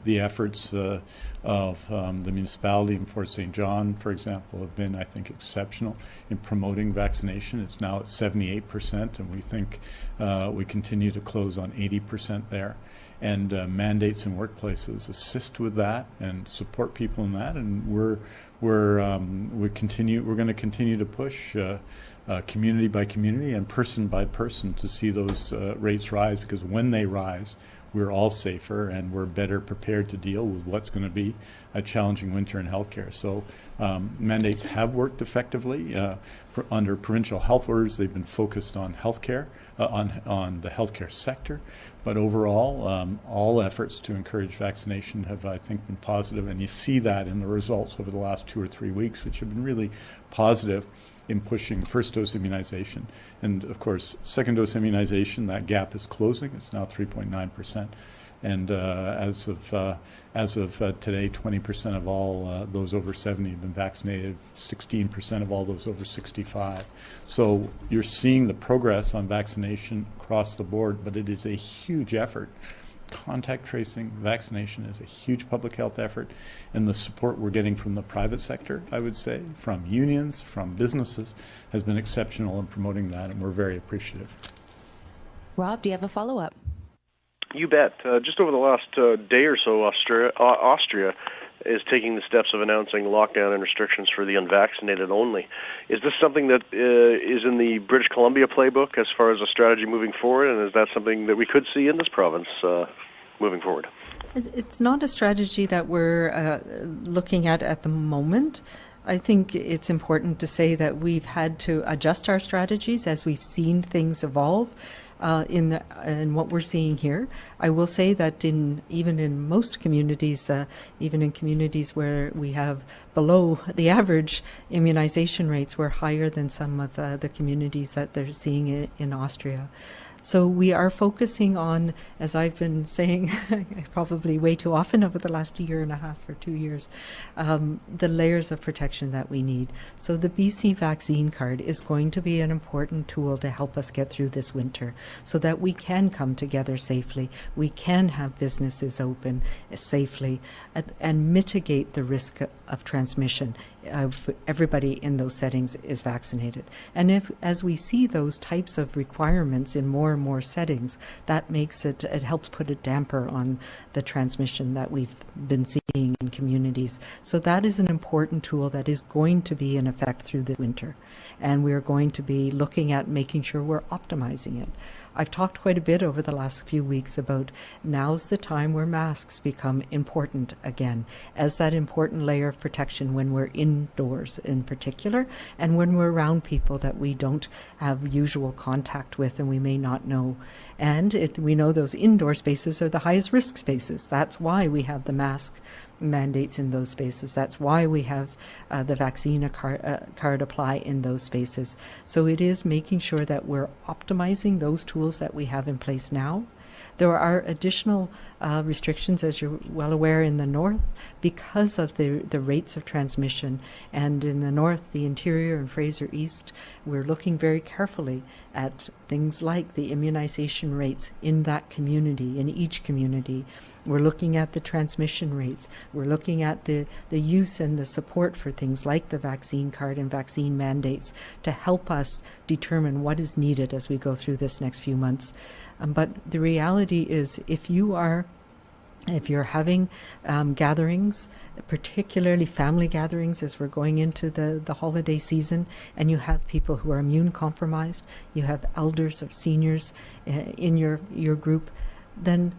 Speaker 1: the efforts uh, of um, the municipality in Fort St. John, for example, have been, I think, exceptional in promoting vaccination. It's now at 78%, and we think uh, we continue to close on 80% there. And uh, mandates in workplaces assist with that and support people in that. And we're we're um, we continue we're going to continue to push uh, uh, community by community and person by person to see those uh, rates rise because when they rise, we're all safer and we're better prepared to deal with what's going to be a challenging winter in healthcare. So um, mandates have worked effectively uh, under provincial health orders. They've been focused on healthcare, uh, on on the healthcare sector, but overall, um, all efforts to encourage vaccination have, I think, been positive, and you see that in the results over the last two or three weeks, which have been really positive in pushing first dose immunization. And of course, second dose immunization, that gap is closing. It's now 3.9%. And uh, as of, uh, as of uh, today, 20% of all uh, those over 70 have been vaccinated, 16% of all those over 65. So you're seeing the progress on vaccination across the board, but it is a huge effort contact tracing, vaccination is a huge public health effort, and the support we're getting from the private sector, I would say, from unions, from businesses, has been exceptional in promoting that, and we're very appreciative.
Speaker 3: Rob, do you have a follow up?
Speaker 6: You bet. Uh, just over the last uh, day or so, Austria, uh, Austria is taking the steps of announcing lockdown and restrictions for the unvaccinated only. Is this something that uh, is in the British Columbia playbook as far as a strategy moving forward, and is that something that we could see in this province uh, moving forward?
Speaker 2: It's not a strategy that we're uh, looking at at the moment. I think it's important to say that we've had to adjust our strategies as we've seen things evolve uh, in the, in what we're seeing here. I will say that in even in most communities, uh, even in communities where we have below the average immunization rates, we're higher than some of uh, the communities that they're seeing in, in Austria. So we are focusing on, as I've been saying probably way too often over the last year and a half or two years, um, the layers of protection that we need. So the BC vaccine card is going to be an important tool to help us get through this winter so that we can come together safely, we can have businesses open safely, and, and mitigate the risk of transmission of everybody in those settings is vaccinated. And if, as we see those types of requirements in more and more settings, that makes it, it helps put a damper on the transmission that we've been seeing in communities. So that is an important tool that is going to be in effect through the winter. And we're going to be looking at making sure we're optimizing it. I've talked quite a bit over the last few weeks about now's the time where masks become important again, as that important layer of protection when we're indoors in particular, and when we're around people that we don't have usual contact with and we may not know. And it, we know those indoor spaces are the highest risk spaces. That's why we have the masks mandates in those spaces. That's why we have uh, the vaccine card, uh, card apply in those spaces. So it is making sure that we're optimizing those tools that we have in place now There are additional uh, restrictions, as you're well aware, in the north because of the, the rates of transmission. And in the north, the interior and Fraser East, we're looking very carefully at things like the immunization rates in that community, in each community. We're looking at the transmission rates. We're looking at the, the use and the support for things like the vaccine card and vaccine mandates to help us determine what is needed as we go through this next few months. Um, but the reality is, if you are if you're having um, gatherings, particularly family gatherings as we're going into the, the holiday season, and you have people who are immune compromised, you have elders or seniors uh, in your, your group, then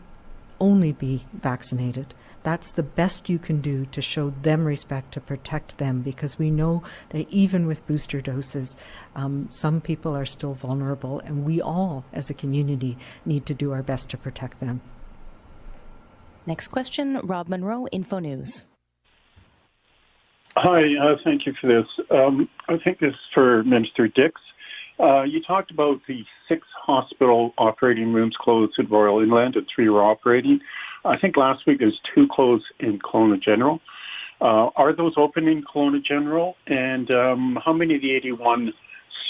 Speaker 2: only be vaccinated. That's the best you can do to show them respect, to protect them, because we know that even with booster doses, um, some people are still vulnerable, and we all, as a community, need to do our best to protect them.
Speaker 3: Next question, Rob Munro, Info News.
Speaker 7: Hi, uh, thank you for this. Um, I think this is for Minister Dix. Uh, you talked about the six hospital operating rooms closed at Royal Inland and three were operating. I think last week there's two closed in Kelowna General. Uh, are those open in Kelowna General? And um, how many of the 81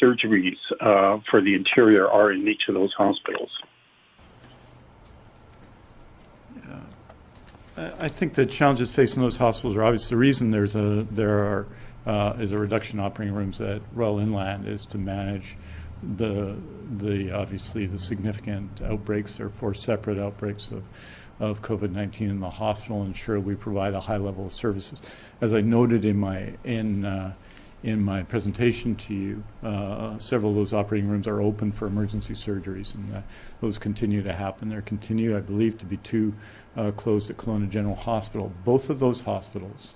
Speaker 7: surgeries uh, for the interior are in each of those hospitals? Yeah.
Speaker 1: I think the challenges facing those hospitals are obvious. The reason there's a there are uh, is a reduction in operating rooms at Royal Inland is to manage the the obviously the significant outbreaks or four separate outbreaks of of COVID-19 in the hospital, ensure we provide a high level of services. As I noted in my in uh, in my presentation to you, uh, several of those operating rooms are open for emergency surgeries, and uh, those continue to happen. There continue, I believe, to be two uh, closed at Kelowna General Hospital. Both of those hospitals,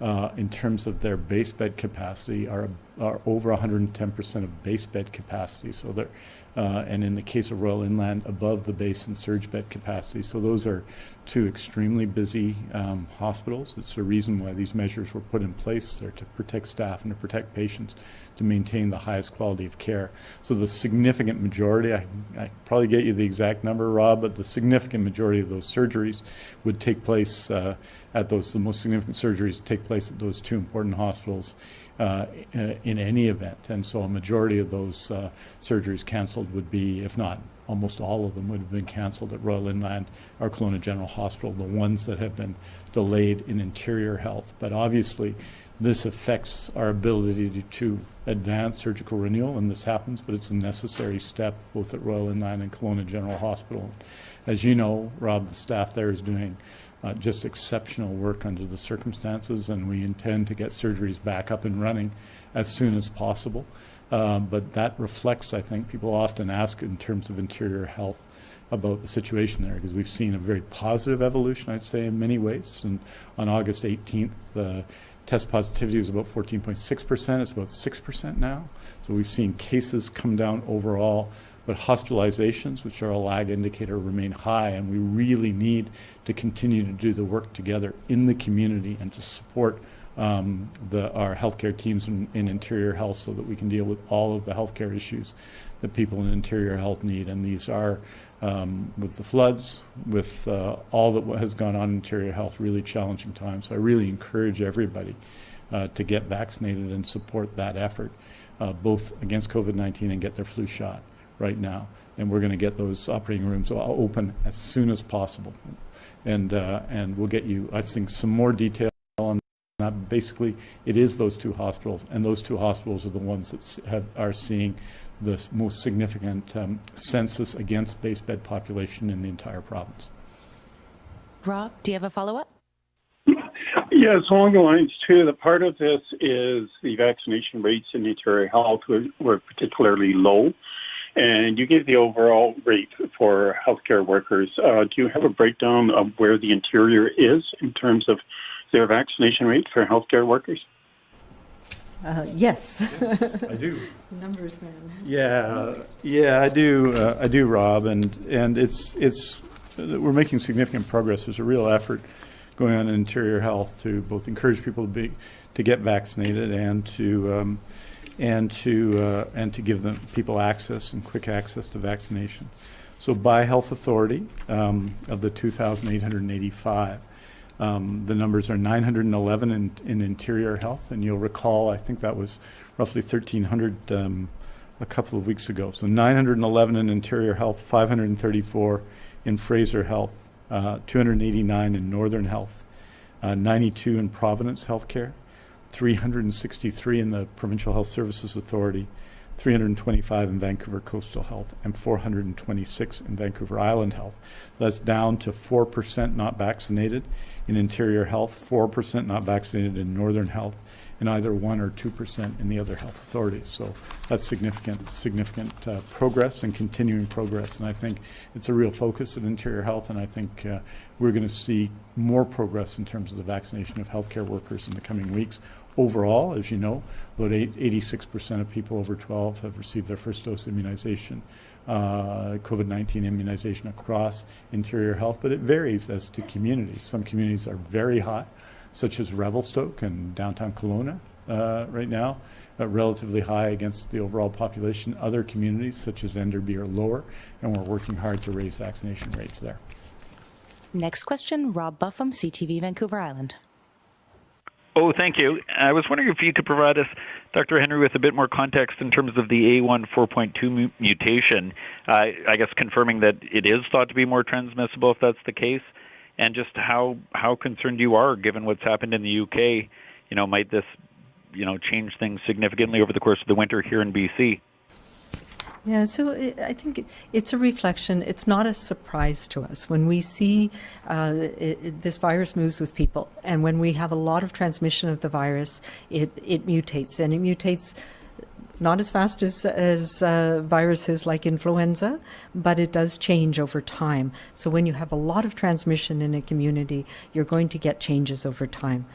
Speaker 1: uh, in terms of their base bed capacity, are are over 110% of base bed capacity. So they're uh, and in the case of Royal Inland, above the base and surge bed capacity. So those are two extremely busy um, hospitals. It's the reason why these measures were put in place. They're to protect staff and to protect patients, to maintain the highest quality of care. So the significant majority, I, I probably get you the exact number, Rob, but the significant majority of those surgeries would take place uh, at those, the most significant surgeries take place at those two important hospitals uh, in any event. And so a majority of those uh, surgeries canceled would be, if not almost all of them, would have been canceled at Royal Inland or Kelowna General Hospital, the ones that have been delayed in interior health. But obviously, this affects our ability to, to advance surgical renewal, and this happens, but it's a necessary step both at Royal Inland and Kelowna General Hospital. As you know, Rob, the staff there is doing uh, just exceptional work under the circumstances, and we intend to get surgeries back up and running as soon as possible. Um, but that reflects, I think, people often ask in terms of interior health about the situation there because we've seen a very positive evolution, I'd say, in many ways. And on August 18th, uh, test positivity was about 14.6%. It's about 6% now. So we've seen cases come down overall but hospitalizations, which are a lag indicator, remain high, and we really need to continue to do the work together in the community and to support um, the, our healthcare teams in, in, interior health so that we can deal with all of the healthcare issues that people in interior health need. And these are, um, with the floods, with uh, all that has gone on in interior health, really challenging times. So I really encourage everybody uh, to get vaccinated and support that effort, uh, both against COVID 19 and get their flu shot right now, and we're going to get those operating rooms open as soon as possible. And, uh, and we'll get you, I think, some more detail on that. Basically, it is those two hospitals, and those two hospitals are the ones that have, are seeing the most significant um, census against base bed population in the entire province.
Speaker 3: Rob, do you have a follow-up?
Speaker 7: Yes, along the lines too. The part of this is the vaccination rates in interior health were, were particularly low. And you gave the overall rate for healthcare workers. Uh, do you have a breakdown of where the interior is in terms of their vaccination rate for healthcare workers?
Speaker 2: Uh, yes.
Speaker 1: I do.
Speaker 2: Numbers, man.
Speaker 1: Yeah, yeah, I do. Uh, I do, Rob, and and it's it's we're making significant progress. There's a real effort going on in interior health to both encourage people to be to get vaccinated and to um, and to uh, and to give them people access and quick access to vaccination. So by health authority, um, of the 2,885, um, the numbers are 911 in, in interior health, and you'll recall, I think that was roughly 1,300 um, a couple of weeks ago. So 911 in interior health, 534 in Fraser Health, uh, 289 in Northern Health, uh, 92 in Providence Healthcare, 363 in the Provincial Health Services Authority, 325 in Vancouver Coastal Health, and 426 in Vancouver Island Health. That's down to 4% not vaccinated in Interior Health, 4% not vaccinated in Northern Health, and either 1 or 2% in the other health authorities. So that's significant, significant uh, progress and continuing progress. And I think it's a real focus of Interior Health, and I think uh, we're going to see more progress in terms of the vaccination of healthcare workers in the coming weeks. Overall, as you know, about 86% of people over 12 have received their first dose immunization, uh, COVID 19 immunization across interior health, but it varies as to communities. Some communities are very high, such as Revelstoke and downtown Kelowna uh, right now, uh, relatively high against the overall population. Other communities, such as Enderby, are lower, and we're working hard to raise vaccination rates there.
Speaker 3: Next question Rob Buffam, CTV Vancouver Island.
Speaker 8: Oh, thank you. I was wondering if you could provide us, Dr. Henry, with a bit more context in terms of the AY 4.2 mutation. Uh, I guess confirming that it is thought to be more transmissible if that's the case, and just how how concerned you are given what's happened in the UK. You know, might this you know change things significantly over the course of the winter here in BC?
Speaker 2: Yeah, so it, I think it's a reflection. It's not a surprise to us when we see uh, it, this virus moves with people, and when we have a lot of transmission of the virus, it it mutates, and it mutates not as fast as, as uh, viruses like influenza, but it does change over time. So when you have a lot of transmission in a community, you're going to get changes over time.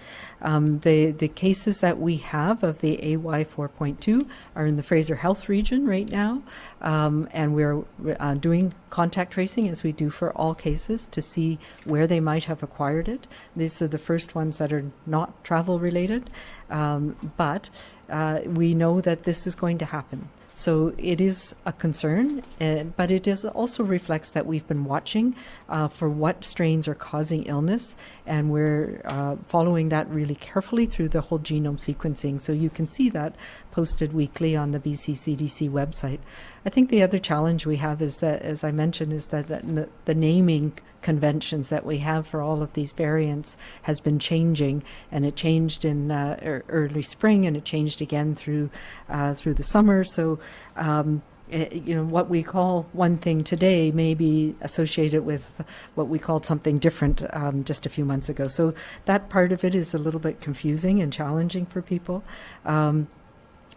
Speaker 2: Um, the, the cases that we have of the AY 4.2 are in the Fraser Health region right now, um, and we're uh, doing contact tracing as we do for all cases to see where they might have acquired it. These are the first ones that are not travel related, um, but uh, we know that this is going to happen. So it is a concern, uh, but it is also reflects that we've been watching uh, for what strains are causing illness, and we're uh, following that really carefully through the whole genome sequencing. So you can see that posted weekly on the BC CDC website. I think the other challenge we have is that, as I mentioned, is that the, the naming conventions that we have for all of these variants has been changing, and it changed in uh, early spring, and it changed again through uh, through the summer. So. Um, you know what we call one thing today may be associated with what we called something different um, just a few months ago. So that part of it is a little bit confusing and challenging for people. Um,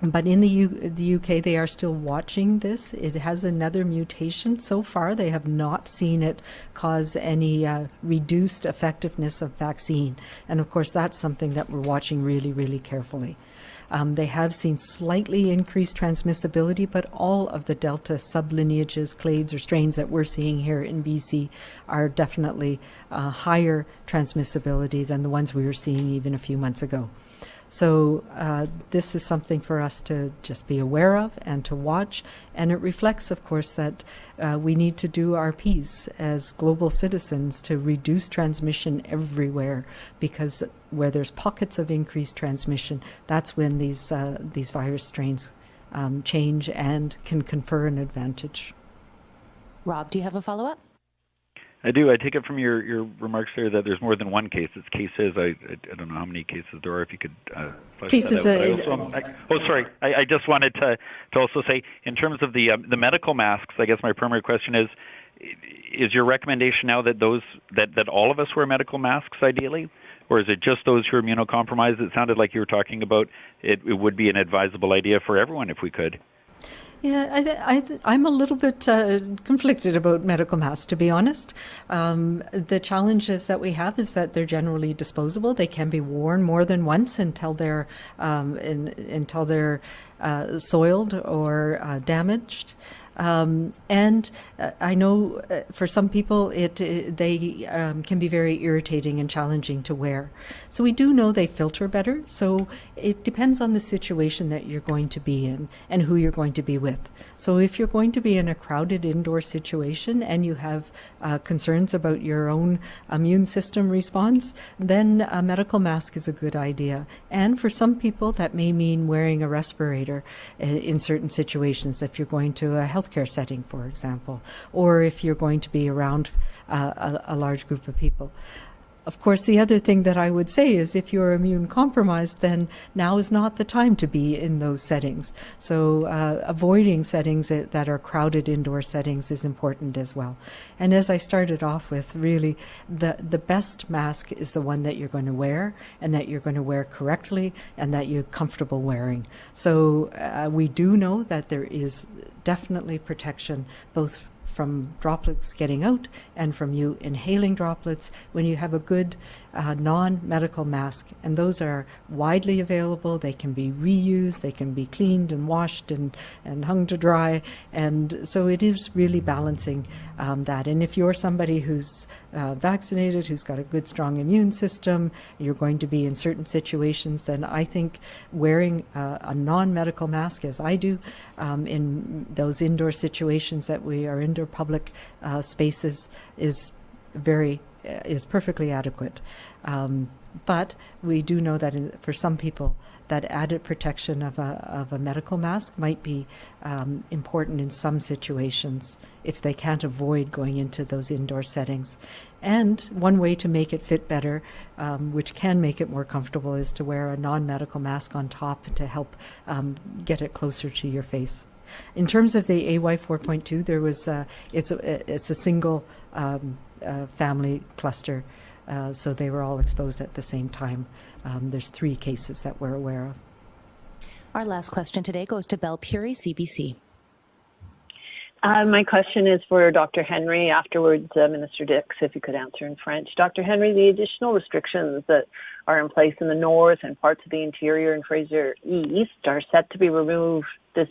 Speaker 2: but in the, U- the UK, they are still watching this. It has another mutation. So far, they have not seen it cause any uh, reduced effectiveness of vaccine. And of course, that's something that we're watching really, really carefully. Um, they have seen slightly increased transmissibility, but all of the Delta sublineages, clades, or strains that we're seeing here in BC are definitely uh, higher transmissibility than the ones we were seeing even a few months ago. So uh, this is something for us to just be aware of and to watch. And it reflects, of course, that uh, we need to do our piece as global citizens to reduce transmission everywhere, because where there's pockets of increased transmission, that's when these uh, these virus strains um, change and can confer an advantage.
Speaker 3: Rob, do you have a follow up?
Speaker 8: I do. I take it from your, your remarks there that there's more than one case. It's cases. I, I, I don't know how many cases there are. If you could uh,
Speaker 2: cases.
Speaker 8: Uh, also, I, oh, sorry. I, I just wanted to to also say in terms of the um, the medical masks. I guess my primary question is: Is your recommendation now that those that that all of us wear medical masks ideally, or is it just those who are immunocompromised? It sounded like you were talking about it, it would be an advisable idea for everyone if we could.
Speaker 2: Yeah, I, am a little bit uh, conflicted about medical masks, to be honest. Um, the challenges that we have is that they're generally disposable. They can be worn more than once until they're um, in, until they're uh, soiled or uh, damaged. Um, and uh, I know uh, for some people it, it they um, can be very irritating and challenging to wear. So we do know they filter better. So it depends on the situation that you're going to be in and who you're going to be with. So if you're going to be in a crowded indoor situation and you have uh, concerns about your own immune system response, then a medical mask is a good idea. And for some people, that may mean wearing a respirator uh, in certain situations. If you're going to a healthcare setting, for example, or if you're going to be around uh, a, a large group of people. Of course, the other thing that I would say is if you're immune compromised, then now is not the time to be in those settings. So, uh, avoiding settings that are crowded indoor settings is important as well. And as I started off with, really, the, the best mask is the one that you're going to wear and that you're going to wear correctly and that you're comfortable wearing. So, uh, we do know that there is definitely protection both from droplets getting out and from you inhaling droplets. When you have a good uh, non medical mask. And those are widely available. They can be reused, they can be cleaned and washed and, and hung to dry. And so it is really balancing um, that. And if you're somebody who's uh, vaccinated, who's got a good, strong immune system, you're going to be in certain situations, then I think wearing uh, a non medical mask, as I do, um, in those indoor situations that we are indoor public uh, spaces, is very is perfectly adequate. Um, but we do know that in, for some people, that added protection of a, of a medical mask might be um, important in some situations if they can't avoid going into those indoor settings. And one way to make it fit better, um, which can make it more comfortable, is to wear a non medical mask on top to help um, get it closer to your face. In terms of the AY 4.2, there was uh, it's a it's a single um, uh, family cluster, uh, so they were all exposed at the same time. Um, there's three cases that we're aware of.
Speaker 3: Our last question today goes to Belle Puri, CBC.
Speaker 9: Uh, my question is for Dr. Henry. Afterwards, uh, Minister Dix, if you could answer in French. Dr. Henry, the additional restrictions that are in place in the north and parts of the interior and Fraser East are set to be removed this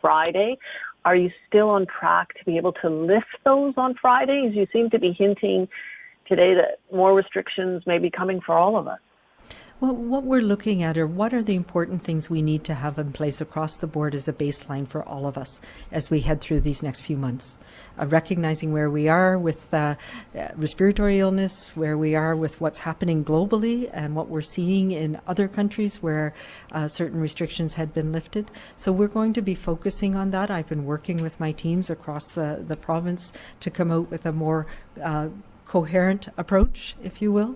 Speaker 9: Friday. Are you still on track to be able to lift those on Fridays? You seem to be hinting today that more restrictions may be coming for all of us.
Speaker 2: Well, what we're looking at are what are the important things we need to have in place across the board as a baseline for all of us as we head through these next few months. Uh, recognizing where we are with uh, uh, respiratory illness, where we are with what's happening globally, and what we're seeing in other countries where uh, certain restrictions had been lifted. So we're going to be focusing on that. I've been working with my teams across the, the province to come out with a more uh, coherent approach, if you will.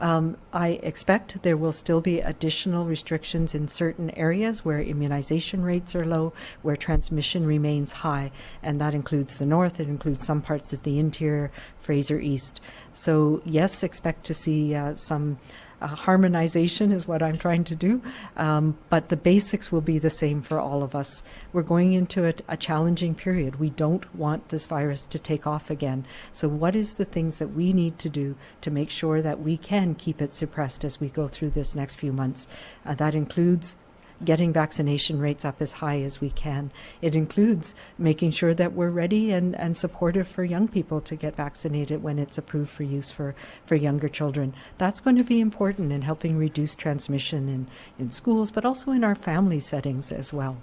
Speaker 2: Um, I expect there will still be additional restrictions in certain areas where immunization rates are low, where transmission remains high, and that includes the north, it includes some parts of the interior, Fraser East. So, yes, expect to see uh, some uh, harmonization is what I'm trying to do, um, but the basics will be the same for all of us. We're going into a, a, challenging period. We don't want this virus to take off again. So, what is the things that we need to do to make sure that we can keep it suppressed as we go through this next few months? Uh, that includes getting vaccination rates up as high as we can. It includes making sure that we're ready and, and supportive for young people to get vaccinated when it's approved for use for, for younger children. That's going to be important in helping reduce transmission in, in schools, but also in our family settings as well.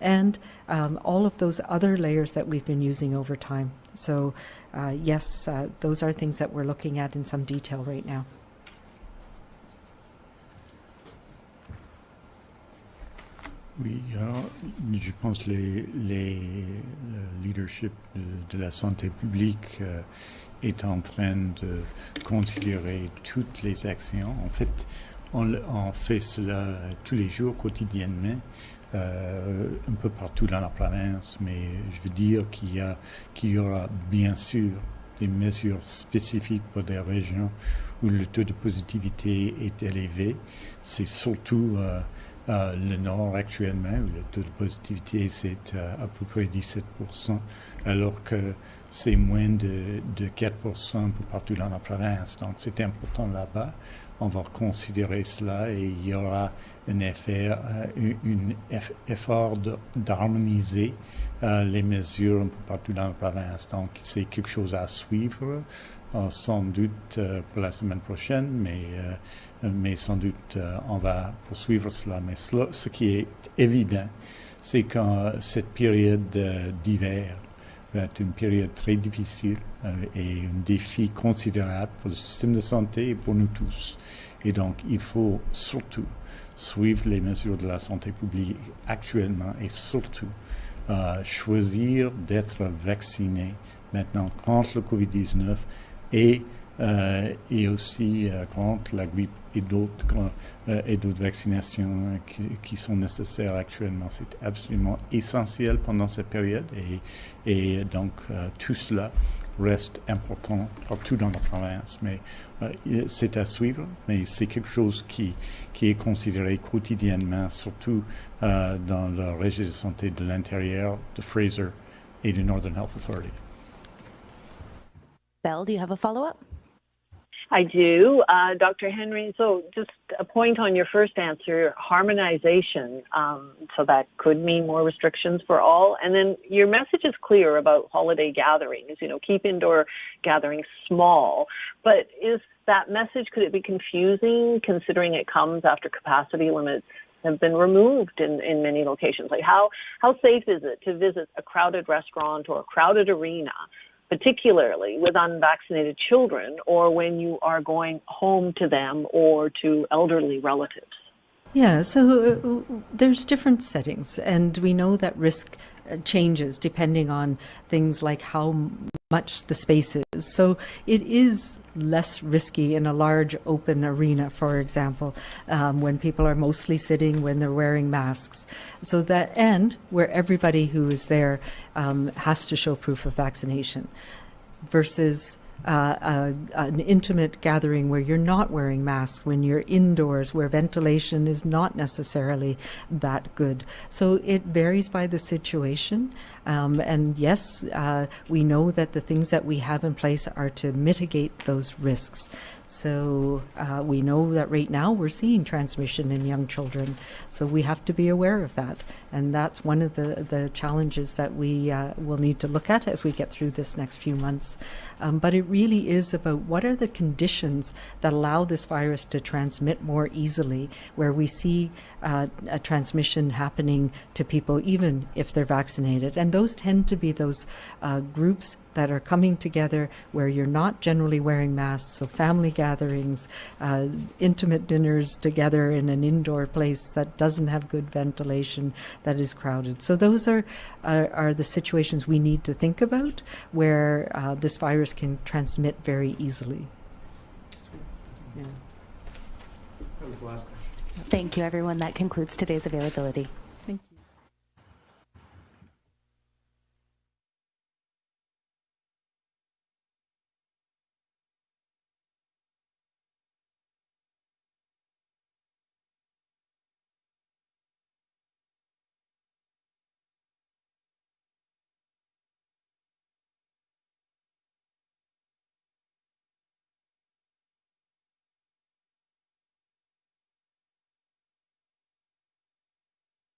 Speaker 2: And um, all of those other layers that we've been using over time. So, uh, yes, uh, those are things that we're looking at in some detail right now.
Speaker 1: Oui, alors, je pense les, les, le leadership de, la santé publique euh, est en train de considérer toutes les actions. En fait, on, fait cela tous les jours, quotidiennement, euh, un peu partout dans la province, mais je veux dire qu'il y, a, y aura bien sûr des mesures spécifiques pour des régions où le taux de positivité est élevé. C'est surtout... Euh, euh, le Nord actuellement, le taux de positivité c'est euh, à peu près 17%, alors que c'est moins de, de 4% partout dans la province. Donc c'est important là-bas. on va considérer cela et il y aura un euh, effort d'harmoniser les mesures partout dans la province. Donc, c'est quelque chose à suivre, sans doute euh, pour la semaine prochaine, mais, euh, mais sans doute euh, on va poursuivre cela. Mais ce qui est évident, c'est que cette période d'hiver va être une période très difficile euh, et un défi considérable pour le système de santé et pour nous tous. Et donc, il faut surtout suivre les mesures de la santé publique actuellement et surtout euh, choisir d'être vacciné maintenant contre le COVID-19 et, euh, et aussi euh, contre la grippe et d'autres euh, et vaccinations qui, qui, sont nécessaires actuellement. C'est absolument essentiel pendant cette période et, et donc tout cela reste important partout dans la province. Mais euh, c'est à suivre, mais c'est quelque chose qui, qui est considéré quotidiennement, surtout euh, dans le régime de santé de l'intérieur de Fraser et du Northern Health Authority.
Speaker 3: Belle, do you have a follow-up?
Speaker 9: I do. Uh, Dr. Henry, so just a point on your first answer, harmonization. Um, so that could mean more restrictions for all. And then your message is clear about holiday gatherings, you know, keep indoor gatherings small. But is that message, could it be confusing considering it comes after capacity limits have been removed in, in many locations? Like how, how safe is it to visit a crowded restaurant or a crowded arena particularly with unvaccinated children or when you are going home to them or to elderly relatives?
Speaker 2: Yeah, so uh, there's different settings, and we know that risk uh, changes depending on things like how much the space is. So it is less risky in a large open arena, for example, um, when people are mostly sitting, when they're wearing masks. So that, and where everybody who is there um, has to show proof of vaccination versus uh, an intimate gathering where you're not wearing masks, when you're indoors, where ventilation is not necessarily that good. So it varies by the situation. Um, and yes, uh, we know that the things that we have in place are to mitigate those risks. So uh, we know that right now we're seeing transmission in young children. So we have to be aware of that. And that's one of the, the challenges that we uh, will need to look at as we get through this next few months. Um, but it really is about what are the conditions that allow this virus to transmit more easily, where we see uh, a transmission happening to people even if they're vaccinated. And those tend to be those uh, groups that are coming together where you're not generally wearing masks, so family gatherings, uh, intimate dinners together in an indoor place that doesn't have good ventilation, that is crowded. So those are are, are the situations we need to think about where uh, this virus can transmit very easily. Yeah.
Speaker 1: That was the last question.
Speaker 3: Thank you, everyone. That concludes today's availability.